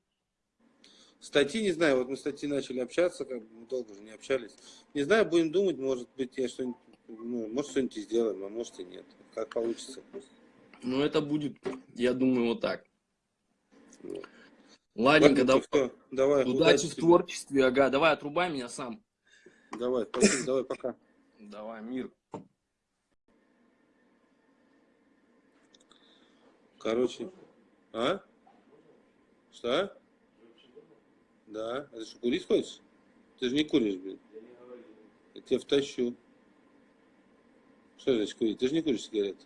S2: Статьи, не знаю, вот мы с статьи начали общаться, как бы мы долго уже не общались. Не знаю, будем думать, может быть, я что-нибудь, ну, может, что-нибудь сделаем, а может и нет. Как получится.
S7: Ну, это будет, я думаю, вот так.
S2: Вот.
S7: Ладненько,
S2: Ладно,
S7: да,
S2: всё, давай,
S7: удачи в
S2: тебе.
S7: творчестве, ага. Давай, отрубай меня сам.
S2: Давай, спасибо, давай, пока.
S7: Давай, мир.
S2: Короче, а? Что? Да. Это что, курить хочешь? Ты же не куришь, блин. Я тебя втащу. Что значит курить? Ты же не куришь сигареты.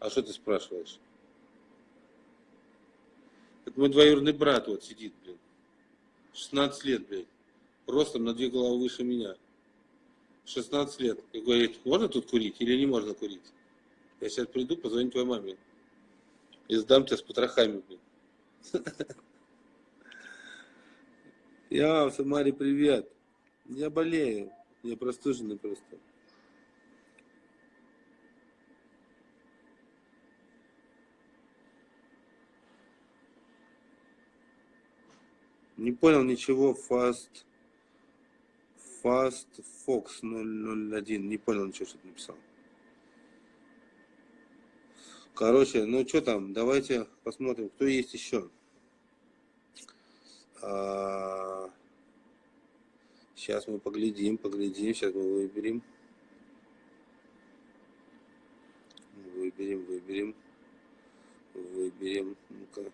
S2: А что ты спрашиваешь? Это мой двоюродный брат вот сидит, блин. 16 лет, блин. Ростом на две головы выше меня. 16 лет. И говорит, можно тут курить или не можно курить? Я сейчас приду, позвоню твоей маме. И сдам тебя с потрохами, блин. Я, Самаре, привет. Я болею. Я простуженный просто. Не понял ничего. Fast, Fast Fox 001. Не понял ничего, что ты написал. Короче, ну что там, давайте посмотрим, кто есть еще. сейчас мы поглядим, поглядим, сейчас мы выберем. Выберем, выберем. Выберем. Ну-ка.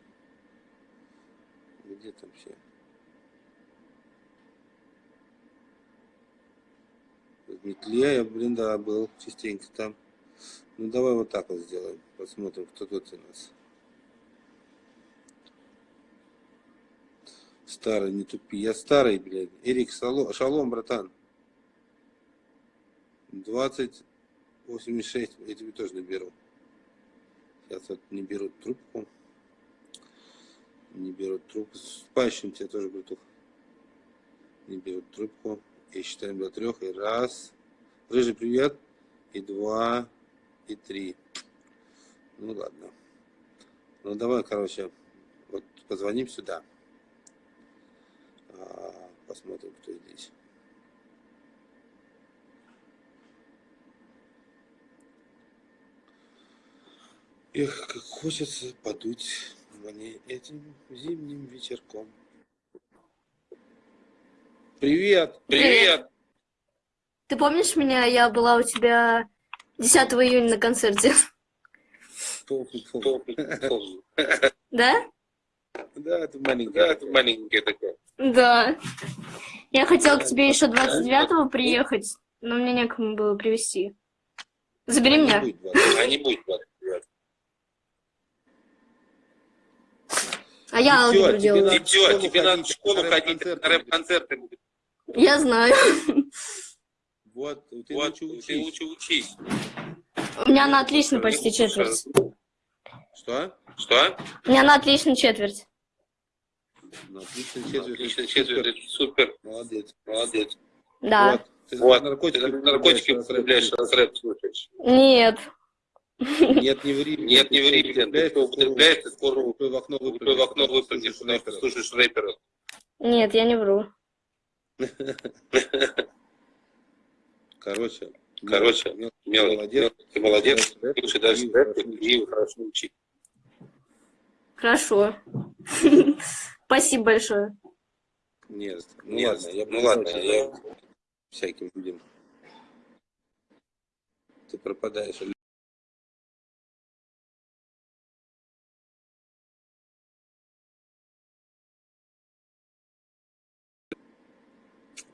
S2: Где там все? В метле я, блин, да, был частенько там. Ну давай вот так вот сделаем. Посмотрим, кто тут у нас. Старый, не тупи. Я старый, блядь. Эрик Шалом, Шалом братан. 2086. Я тебе тоже наберу. Сейчас вот не берут трубку. Не берут трубку. Спащим тебя тоже, братух. Не берут трубку. И считаем до трех. И раз. Рыжий, привет. И два. И три. Ну ладно. Ну давай, короче, вот позвоним сюда. А, Посмотрим, кто здесь. Эх, как хочется подуть мне этим зимним вечерком. Привет!
S8: Привет. Ты помнишь меня? Я была у тебя 10 июня на концерте. Да?
S2: Да, это маленький. Да, это маленький такой.
S8: Да. Я хотела к тебе еще 29-го приехать, но мне некому было привезти. Забери меня.
S2: будет 20. А не будет 29.
S8: А я
S2: тебе
S8: делаю.
S2: надо в школу тебе надо в школу ходить, на рэп-концерты.
S8: Я знаю.
S2: Вот, ты лучше учись.
S8: У меня на отлично почти четверть.
S2: Что?
S9: Что?
S8: У меня на отлично четверть.
S2: Ну, отлично, четверть.
S9: Отлично,
S2: это
S9: четверть, это супер.
S2: Молодец.
S9: Молодец.
S8: Да.
S2: Вот. Ты
S9: Вот.
S2: наркотики,
S9: Ты наркотики употребляешь,
S2: употребляешь,
S9: раз рэп слушаешь.
S8: Нет.
S2: Нет, не ври.
S9: Нет, не ври. Ты кто употребляет, ты скоро
S2: в окно
S9: упрыгай в окно
S2: выпрыгнешь,
S9: выпрыгнешь, потому что слушаешь рэпера.
S8: Нет, я не вру.
S2: Короче,
S9: Короче,
S2: мел-
S9: мелочь.
S2: молодец.
S9: Ты молодец. Слушай дальше
S2: и
S9: рэп,
S2: хорошо
S9: и хорошо учи.
S8: Хорошо. [laughs] Спасибо большое.
S2: Нет,
S9: Нет, ну ладно, я-
S2: всяким людям. Ты пропадаешь.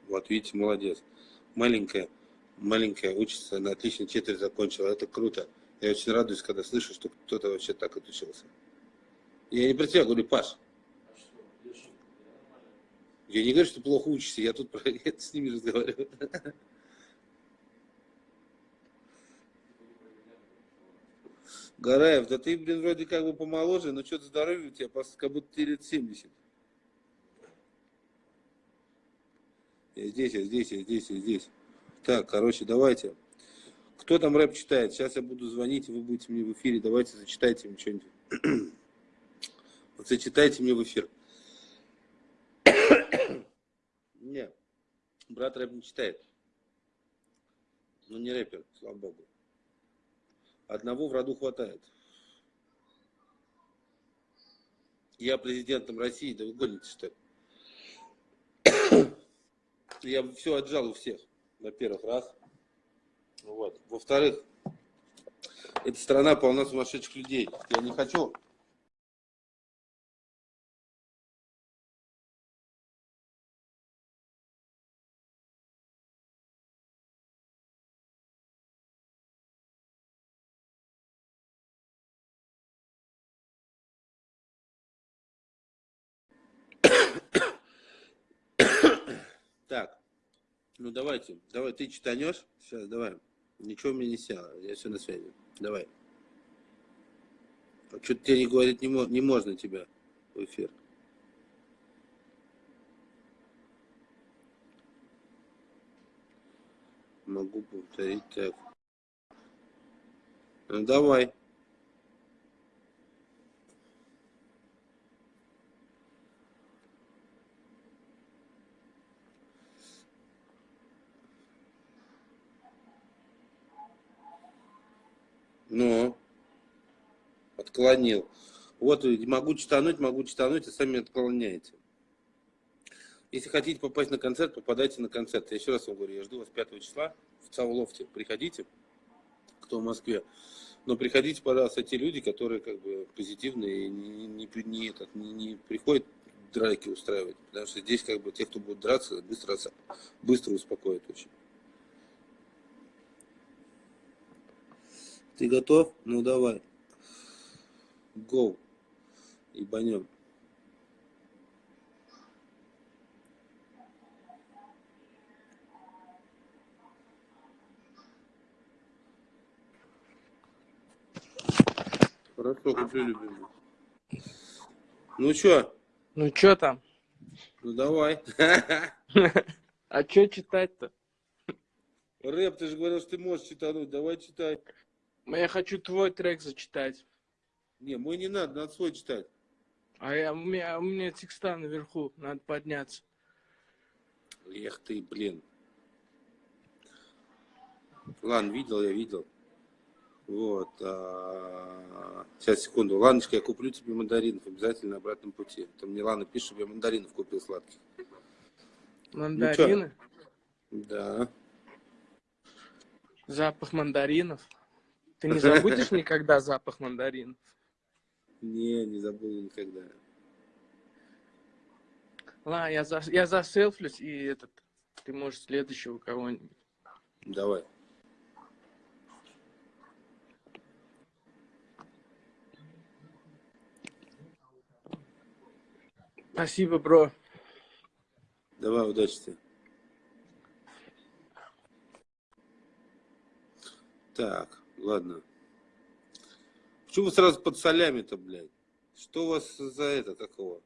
S2: Вот, видите, молодец. Маленькая, маленькая учится, на отлично четверть закончила. Это круто. Я очень радуюсь, когда слышу, что кто-то вообще так отучился. Я не про тебя говорю, Паш. Я не говорю, что плохо учишься, я тут про [laughs] это с ними разговариваю. Гараев, да ты, блин, вроде как бы помоложе, но что-то здоровье у тебя, как будто тебе лет 70. Я здесь, я здесь, я здесь, я здесь. Так, короче, давайте. Кто там рэп читает? Сейчас я буду звонить, вы будете мне в эфире. Давайте зачитайте мне что-нибудь. [clears throat] Зачитайте мне в эфир. Не, брат рэп не читает. Ну, не рэпер, слава богу. Одного в роду хватает. Я президентом России, да вы гоните, что ли? Я все отжал у всех, во-первых, раз. Вот. Во-вторых, эта страна полна сумасшедших людей. Я не хочу ну давайте, давай, ты читанешь? Сейчас, давай. Ничего меня не село, я все на связи. Давай. А что-то тебе не говорит, не, не можно тебя в эфир. Могу повторить так. Ну давай. Ну, отклонил. Вот могу читануть, могу читануть, и сами отклоняете. Если хотите попасть на концерт, попадайте на концерт. Я еще раз вам говорю, я жду вас 5 числа в Цаулофте. Приходите, кто в Москве. Но приходите, пожалуйста, те люди, которые как бы позитивные и не, не, не, этот, не, не приходят драки устраивать. Потому что здесь как бы те, кто будет драться, быстро, быстро успокоят очень. Ты готов? Ну давай. Go. Ебанем. Хорошо, куплю, любимый. Ну чё?
S3: Ну что там?
S2: Ну давай. [laughs]
S3: А что читать-то?
S2: Рэп, ты же говорил, что ты можешь читануть. Давай читай.
S3: Я хочу твой трек зачитать.
S2: Не, мой не надо, надо свой читать.
S3: А я, у, меня, у меня текста наверху, надо подняться.
S2: Эх ты, блин. Ладно, видел, я видел. Вот. а, Сейчас, секунду. Ланочка, я куплю тебе мандаринов обязательно на обратном пути. Там мне Лана пишет, чтобы я мандаринов купил сладких.
S3: Мандарины,
S2: Да.
S3: запах мандаринов. Ты не забудешь никогда запах мандаринов?
S2: Не, не забуду никогда.
S3: Ладно, я, за, я заселфлюсь, и этот, ты можешь следующего кого-нибудь.
S2: Давай.
S3: Спасибо, бро.
S2: Давай, удачи тебе. Так, ладно. Почему вы сразу под солями-то, блядь? Что у вас за это, какого?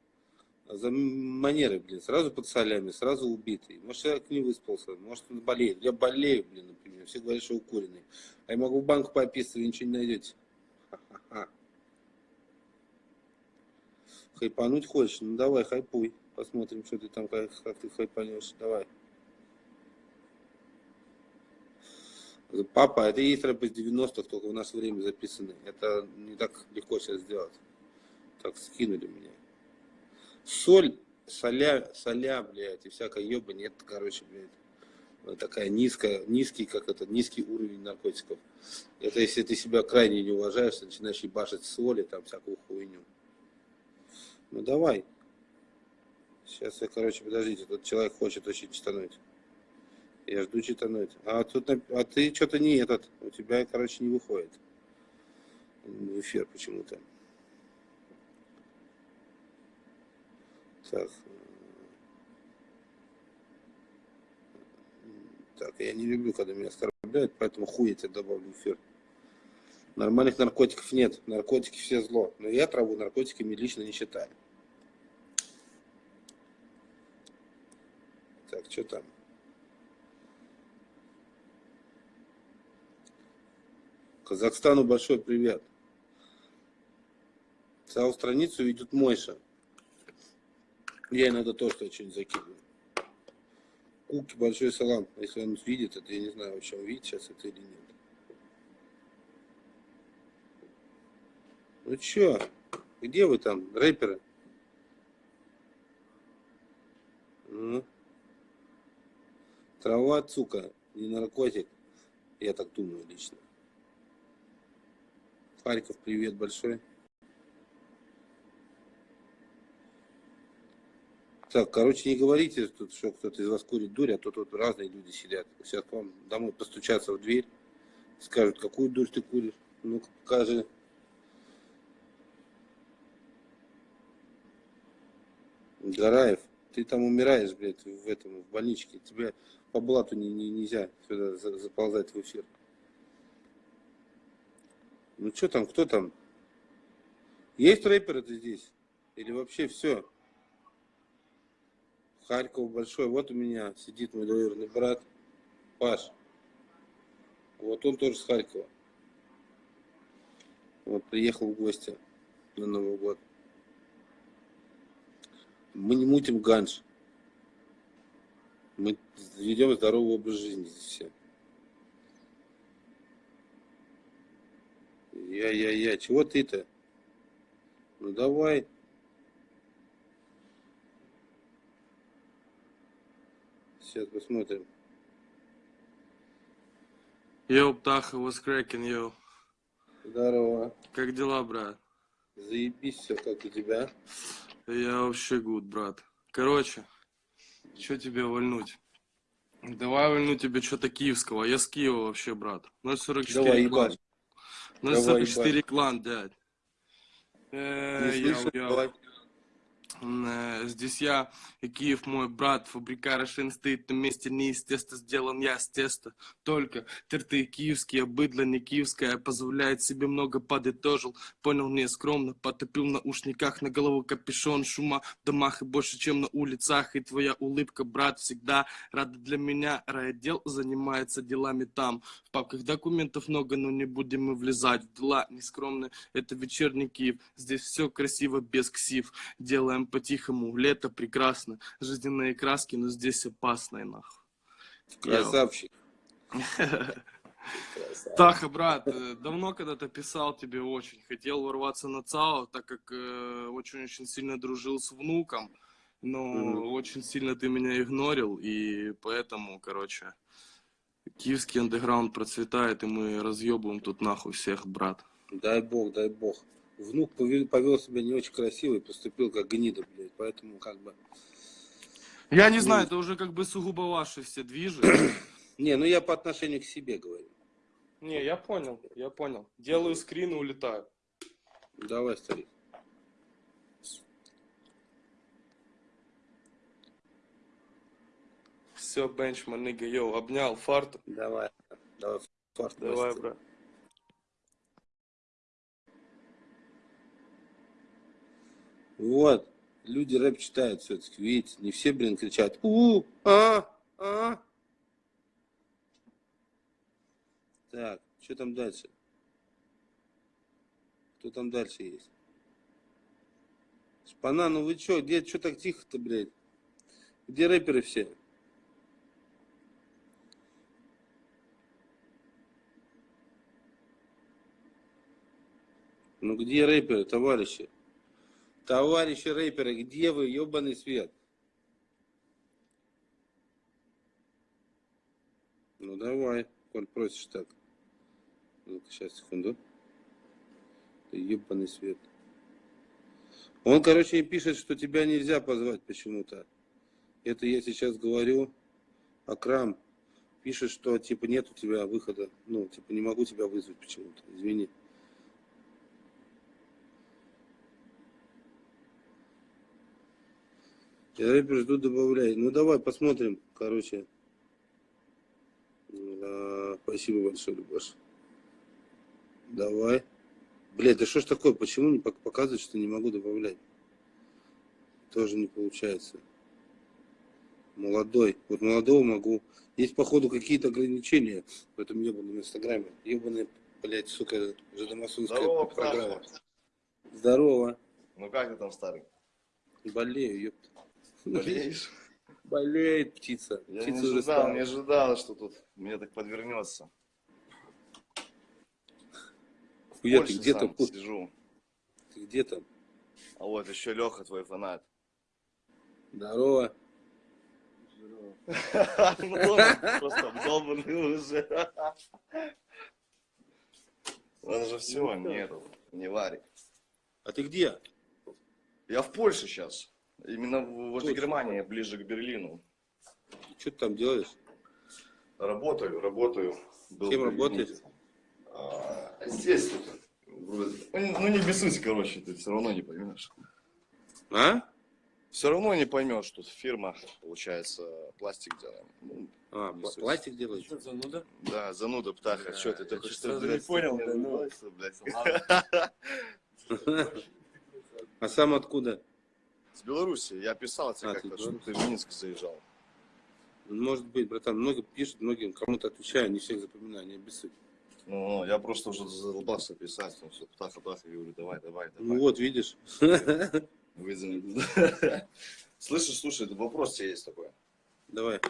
S2: А за манеры, блин, сразу под солями, сразу убитый. Может, человек не выспался, может, он болеет. Я болею, блин, например. Все говорят, что укуренный. А я могу в банк пописать, вы ничего не найдете. Ха-ха-ха. Хайпануть хочешь? Ну давай, хайпуй. Посмотрим, что ты там, как, как ты хайпанешь. Давай. Папа, это и есть рэп из 90-х, только в наше время записаны. Это не так легко сейчас сделать. Так скинули меня. Соль, соля, соля, блядь, и всякая еба нет, короче, блядь. Такая низкая, низкий, как это, низкий уровень наркотиков. Это если ты себя крайне не уважаешь, начинаешь ебашить соли, там, всякую хуйню. Ну давай. Сейчас я, короче, подождите, тут человек хочет очень читануть. Я жду читануть. А тут, а ты что-то не этот, у тебя, короче, не выходит в эфир почему-то. Так. Так, я не люблю, когда меня оскорбляют, поэтому хуй я тебя добавлю в эфир. Нормальных наркотиков нет. Наркотики все зло. Но я траву наркотиками лично не считаю. Так, что там? Казахстану большой привет. Целую страницу ведет Мойша. Я иногда тоже что-нибудь закидываю. Куки большой салам. Если он видит это, я не знаю, вообще он видит сейчас это или нет. Ну чё, где вы там, рэперы? Ну? Трава, сука, не наркотик. Я так думаю лично. Харьков, привет большой. Так, короче, не говорите тут, что кто-то из вас курит дурь, а то тут разные люди сидят. Сейчас к вам домой постучатся в дверь, скажут, какую дурь ты куришь. Ну-ка, покажи. Гараев, ты там умираешь, блядь, в этом, в больничке. Тебе по блату не, не- нельзя сюда за- заползать в эфир. Ну что там, кто там? Есть рэперы-то здесь? Или вообще все? Харьков большой. Вот у меня сидит мой двоюродный брат Паш. Вот он тоже с Харькова. Вот приехал в гости на Новый год. Мы не мутим ганж. Мы ведем здоровый образ жизни здесь все. Я-я-я, чего ты-то? Ну давай. Сейчас посмотрим.
S10: Yo, Птаха, what's cracking, yo?
S2: Здорово.
S10: Как дела, брат?
S2: Заебись все, как у тебя.
S10: Я вообще good, брат. Короче, что тебе вольнуть? Давай вольну тебе что-то киевского. Я с Киева вообще, брат. 044
S2: Давай,
S10: клан.
S2: Ебать. Давай,
S10: 044 клан. Э,
S2: Не
S10: yo,
S2: слышу, yo.
S10: Э, Здесь я и Киев мой брат, фабрика Рошен стоит на месте, не из теста сделан я с теста. Только торты киевские, быдло не киевское, позволяет себе много, подытожил. Понял, не скромно, потопил в наушниках, на голову капюшон, шума в домах и больше, чем на улицах. И твоя улыбка, брат, всегда рада для меня. Райотдел занимается делами там. В папках документов много, но не будем мы влезать в дела нескромные. Это вечерний Киев, здесь все красиво, без ксив. Делаем по-тихому, лето прекрасно, жизненные краски, но здесь опасно и нахуй.
S2: Красавчик. [laughs]
S10: Таха, брат, э, давно когда-то писал тебе очень. Хотел ворваться на ЦАО, так как э, очень-очень сильно дружил с внуком. Но очень сильно ты меня игнорил, и поэтому, короче, киевский андеграунд процветает, и мы разъебываем тут нахуй всех, брат.
S2: Дай бог, дай бог. Внук повел, повел себя не очень красиво и поступил как гнида, блядь. Поэтому как бы...
S10: Я не знаю,
S2: Ну.
S10: это уже как бы сугубо ваши все движи. [clears throat]
S2: Не, ну я по отношению к себе говорю.
S10: Не, я понял, я понял. Делаю скрин и улетаю.
S2: Давай, старик.
S10: Все, бенчман, нига, йоу, обнял, фарт.
S2: Давай. Давай, фарт.
S10: Давай, брат.
S2: Вот. Люди рэп читают все-таки, видите, не все, блин, кричат у а, а. Так, что там дальше? Кто там дальше есть? Шпана, ну вы чё, где, чё так тихо-то, блядь? Где рэперы все? Ну где рэперы, товарищи? Товарищи рэперы, где вы, ебаный свет? Ну давай, коль просишь так. Ну-ка, сейчас, секунду. Ебаный свет. Он, короче, им пишет, что тебя нельзя позвать почему-то. Это я сейчас говорю. Акрам пишет, что типа нет у тебя выхода. Ну, типа не могу тебя вызвать почему-то. Извини. Рэпер жду, добавляй. Ну давай посмотрим, короче. А, спасибо большое, Любаш. Давай. Блядь, да что ж такое? Почему не пок- показывает, что не могу добавлять? Тоже не получается. Молодой. Вот молодого могу. Есть, походу, какие-то ограничения в этом ебаном инстаграме. Ебаная, блядь, сука, жидомасонская
S11: Здорово,
S2: программа. Здорово.
S11: Ну как ты там, старый?
S2: Болею, ёпта.
S11: Болеешь?
S2: Болеет птица.
S11: Я
S2: птица
S11: не ожидал,
S2: стала.
S11: не ожидал, что тут мне так подвернется.
S2: Хуя, ты где там?
S11: сижу.
S2: Ты где там?
S11: А вот еще Леха, твой фанат.
S2: Здорово.
S11: Ну, [laughs] он Просто обдолбанный уже. Он же все, нет, не варик.
S2: А ты где?
S11: Я в Польше сейчас. Именно возле Германии, ближе к Берлину.
S2: Что ты там делаешь?
S11: Работаю, работаю. Был
S2: Кем работаешь?
S11: А, Здесь тут. вроде. Ну, ну, не бессусь, короче, ты все равно не поймешь.
S2: А?
S11: Все равно не поймешь, тут фирма, получается, пластик делаем. Ну,
S2: А,
S11: не
S2: пла-
S11: суть.
S2: пластик делаешь?
S7: зануда?
S11: Да, зануда, птаха,
S7: Да,
S11: что ты
S7: чё-то
S11: что, блядь,
S7: не понял, да, ну.
S11: блядь. [laughs]
S2: А сам откуда?
S11: С Беларуси, я писал тебе
S2: А,
S11: как-то, что ты в Минск заезжал.
S2: Может быть, братан, много пишут, многим кому-то отвечаю, не всех запоминаю, не обессудь.
S11: Ну, ну, я просто уже задолбался писать, ну, все, птаха, птаха, говорю, давай, давай, давай.
S2: Ну вот, видишь. [laughs]
S11: Слышишь, слушай, вопрос тебе есть такой.
S2: Давай.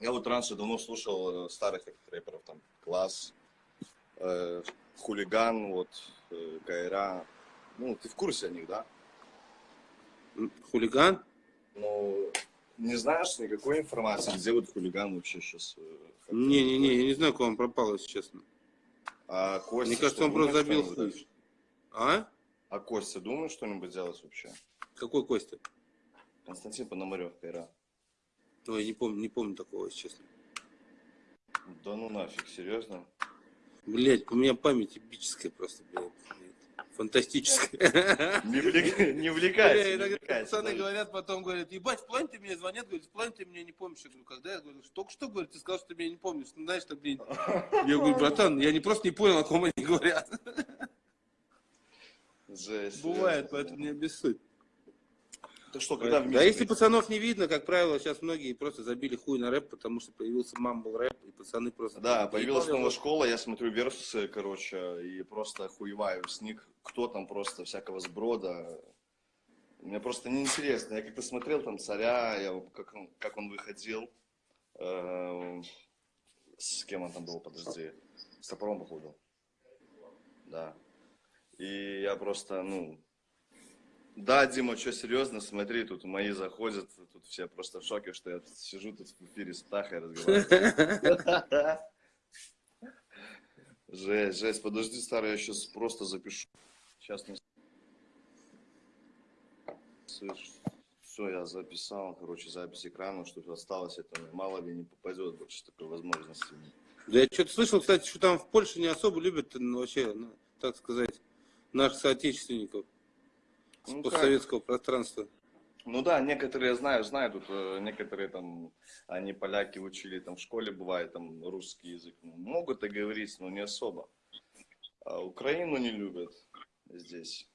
S11: Я вот раньше давно слушал э, старых рэперов, там, Класс, э, Хулиган, вот, э, Кайра. Ну, ты в курсе о них, да?
S2: Хулиган?
S11: Ну, не знаешь никакой информации, где вот Хулиган вообще сейчас?
S2: Не-не-не, я не знаю, куда он пропал, если честно.
S11: А Костя,
S2: Мне кажется, он просто забил хуй. А?
S11: А Костя, думаешь что-нибудь делать вообще?
S2: Какой Костя?
S11: Константин Пономарев, Кайра.
S2: Ой, не помню, не помню такого, если честно.
S11: Да ну нафиг, серьезно?
S2: Блять, у меня память эпическая просто, блядь. Фантастическая.
S11: Не, влек- не увлекайся,
S2: Бля,
S11: не увлекайся,
S2: пацаны
S11: даже.
S2: говорят, потом говорят, ебать, в плане ты мне звонят, говорят, в плане ты меня не помнишь. Я говорю, когда? Я говорю, только что, говорю, ты сказал, что ты меня не помнишь. Ну, знаешь, что, блин. Я говорю, братан, я не просто не понял, о ком они говорят.
S11: Жесть,
S2: Бывает, поэтому не обессудь.
S11: Ты что, когда
S2: Да если пацанов не видно, как правило, сейчас многие просто забили хуй на рэп, потому что появился мамбл рэп, и пацаны просто...
S11: Да, появилась новая школа, я смотрю версусы, короче, и просто охуеваю с них, кто там просто всякого сброда. Мне просто неинтересно. Я как-то смотрел там царя, я, как, он, как он выходил. Эм, с кем он там был, подожди. С топором, походу. Да. И я просто, ну... Да, Дима, что, серьезно, смотри, тут мои заходят, тут все просто в шоке, что я сижу тут в эфире с Птахой разговариваю. [laughs] Жесть, жесть, подожди, старый, я сейчас просто запишу. Сейчас не... Все, я записал, короче, запись экрана, что осталось, это мало ли не попадет больше такой возможности.
S2: Да я что-то слышал, кстати, что там в Польше не особо любят ну, вообще, ну, так сказать, наших соотечественников с
S11: Ну, как?
S2: постсоветского пространства.
S11: Ну да, некоторые, знаю, знаю, тут э, некоторые там, они поляки учили там в школе, бывает там русский язык. Ну, Могут и говорить, но не особо. А Украину не любят здесь.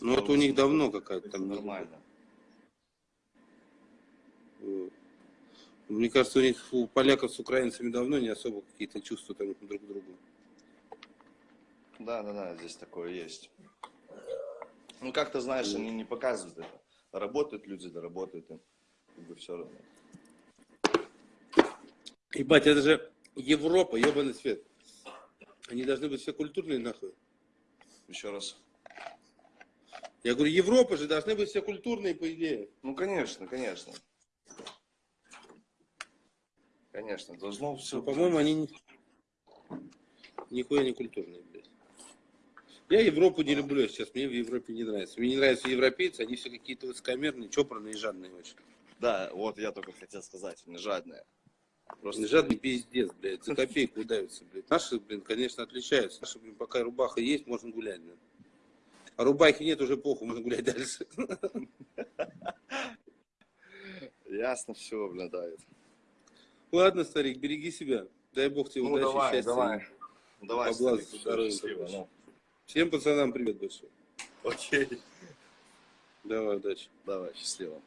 S2: Ну, это у них давно какая-то там...
S11: Нормально.
S2: Вот. Мне кажется, у них у поляков с украинцами давно не особо какие-то чувства там друг к другу.
S11: Да, да, да, здесь такое есть. Ну, как-то, знаешь, они не показывают это. Работают люди, да работают им. Как бы все равно.
S2: Ебать, это же Европа, ебаный свет. Они должны быть все культурные нахуй.
S11: Еще раз.
S2: Я говорю, Европа же должны быть все культурные, по идее.
S11: Ну, конечно, конечно. Конечно, должно все...
S2: Ну, по-моему, они ни- нихуя не культурные. Я Европу не люблю сейчас, мне в Европе не нравится. Мне не нравятся европейцы, они все какие-то высокомерные, чопорные и жадные очень.
S11: Да, вот я только хотел сказать, не жадные.
S2: Просто жадный пиздец, блядь, за копейку удавятся, блядь. Наши, блин, конечно, отличаются. Наши, блин, пока рубаха есть, можно гулять, блин. А рубахи нет, уже похуй, можно гулять дальше.
S11: Ясно все, блин, да. это.
S2: Ладно, старик, береги себя. Дай бог тебе
S11: Ну,
S2: удачи,
S11: давай,
S2: счастья.
S11: давай. Давай, старик,
S2: здоровья,
S11: счастливо, ну.
S2: Всем пацанам привет большой.
S11: Окей.
S2: Давай, удачи.
S11: Давай, счастливо.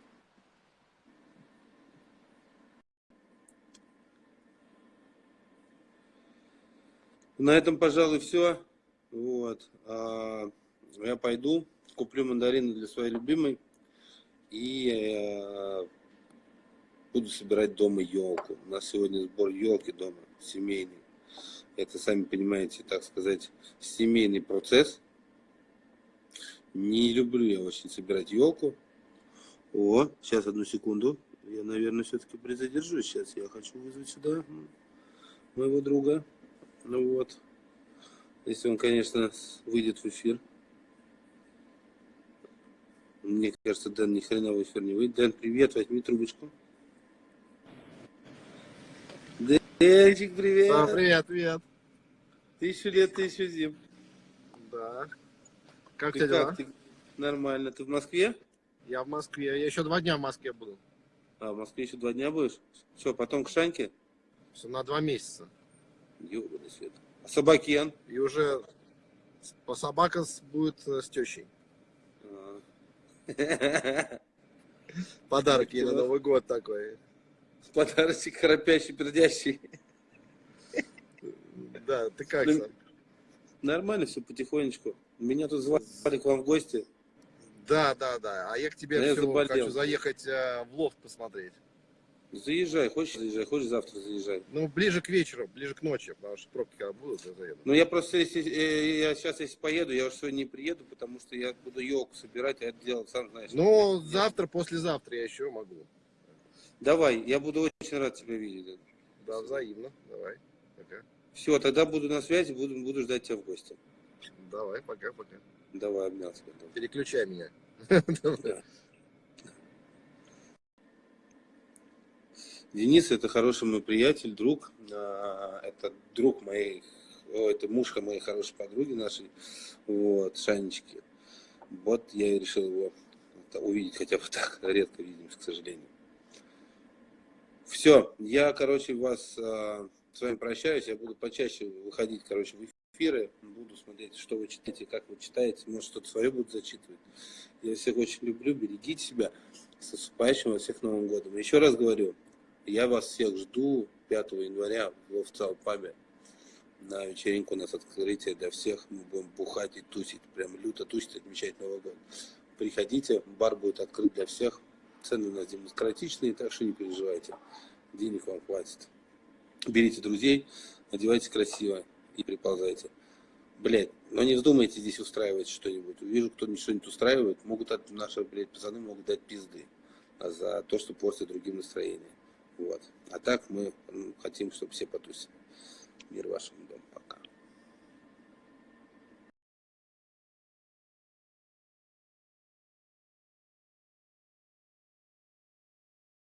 S2: На этом, пожалуй, все. Вот. А, я пойду, куплю мандарины для своей любимой и э, буду собирать дома елку. У нас сегодня сбор елки дома, семейный. Это, сами понимаете, так сказать, семейный процесс. Не люблю я очень собирать елку. О, сейчас одну секунду. Я, наверное, все-таки призадержусь. Сейчас я хочу вызвать сюда моего друга. Ну вот. Если он, конечно, выйдет в эфир. Мне кажется, Дэн ни хрена в эфир не выйдет. Дэн, привет, возьми трубочку. Дэнчик, привет.
S12: А, привет, привет.
S2: Тысячу лет, тысячу зим.
S12: Да. Как
S2: Ты
S12: тебя дела?
S2: Ты? Нормально. Ты в Москве?
S12: Я в Москве. Я еще два дня в Москве буду.
S2: А, в Москве еще два дня будешь? Что, потом к Шаньке?
S12: Все, на два месяца.
S2: Ёбаный свет. А Собакен?
S12: И уже по собака с- будет э, с тещей.
S2: А.
S12: Подарок ей на. Новый год такой.
S2: Подарочек храпящий, пердящий.
S12: Да, ты как
S2: Ну,
S12: сам?
S2: Нормально все потихонечку. Меня тут звали к вам в гости.
S12: Да, да, да. А я к тебе
S2: Я
S12: всё
S2: заболел.
S12: хочу заехать э, в лофт посмотреть.
S2: Заезжай, хочешь заезжай, хочешь завтра заезжай.
S12: Ну, ближе к вечеру, ближе к ночи, потому что пробки когда будут, я заеду.
S2: Но я просто, если, э, я сейчас, если поеду, я уже сегодня не приеду, потому что я буду елку собирать, а это дело, сам знаешь.
S12: Ну, завтра, послезавтра я еще могу.
S2: Давай, я буду очень рад тебя видеть.
S12: Да, взаимно. Давай. Пока.
S2: Все, тогда буду на связи, буду, буду ждать тебя в гости.
S12: Давай, пока, пока.
S2: Давай, обнял тебя. давай.
S12: Переключай меня. [laughs]
S2: Да. Денис это хороший мой приятель, друг. А, Это друг моей, о, это мушка моей хорошей подруги нашей, вот, Шанечки. Вот я и решил его увидеть хотя бы так, редко видимся, к сожалению. Все, я, короче, вас а, с вами прощаюсь, я буду почаще выходить, короче, в эфиры, буду смотреть, что вы читаете, как вы читаете, может, что-то свое буду зачитывать. Я всех очень люблю, берегите себя. С наступающим вас всех Новым годом. Еще раз говорю, я вас всех жду 5 января в офциал пабе. На вечеринку у нас открытие для всех. Мы будем бухать и тусить. Прям люто тусить, отмечать Новый год. Приходите, бар будет открыт для всех. Цены у нас демократичные, так что не переживайте. Денег вам хватит. Берите друзей, одевайтесь красиво и приползайте. Блять, но не вздумайте здесь устраивать что-нибудь. Увижу, кто что-нибудь устраивает, могут от наши, блядь, пацаны могут дать пизды за то, что портит другим настроение. Вот. А так мы хотим, чтобы все потусили. Мир вашему дому.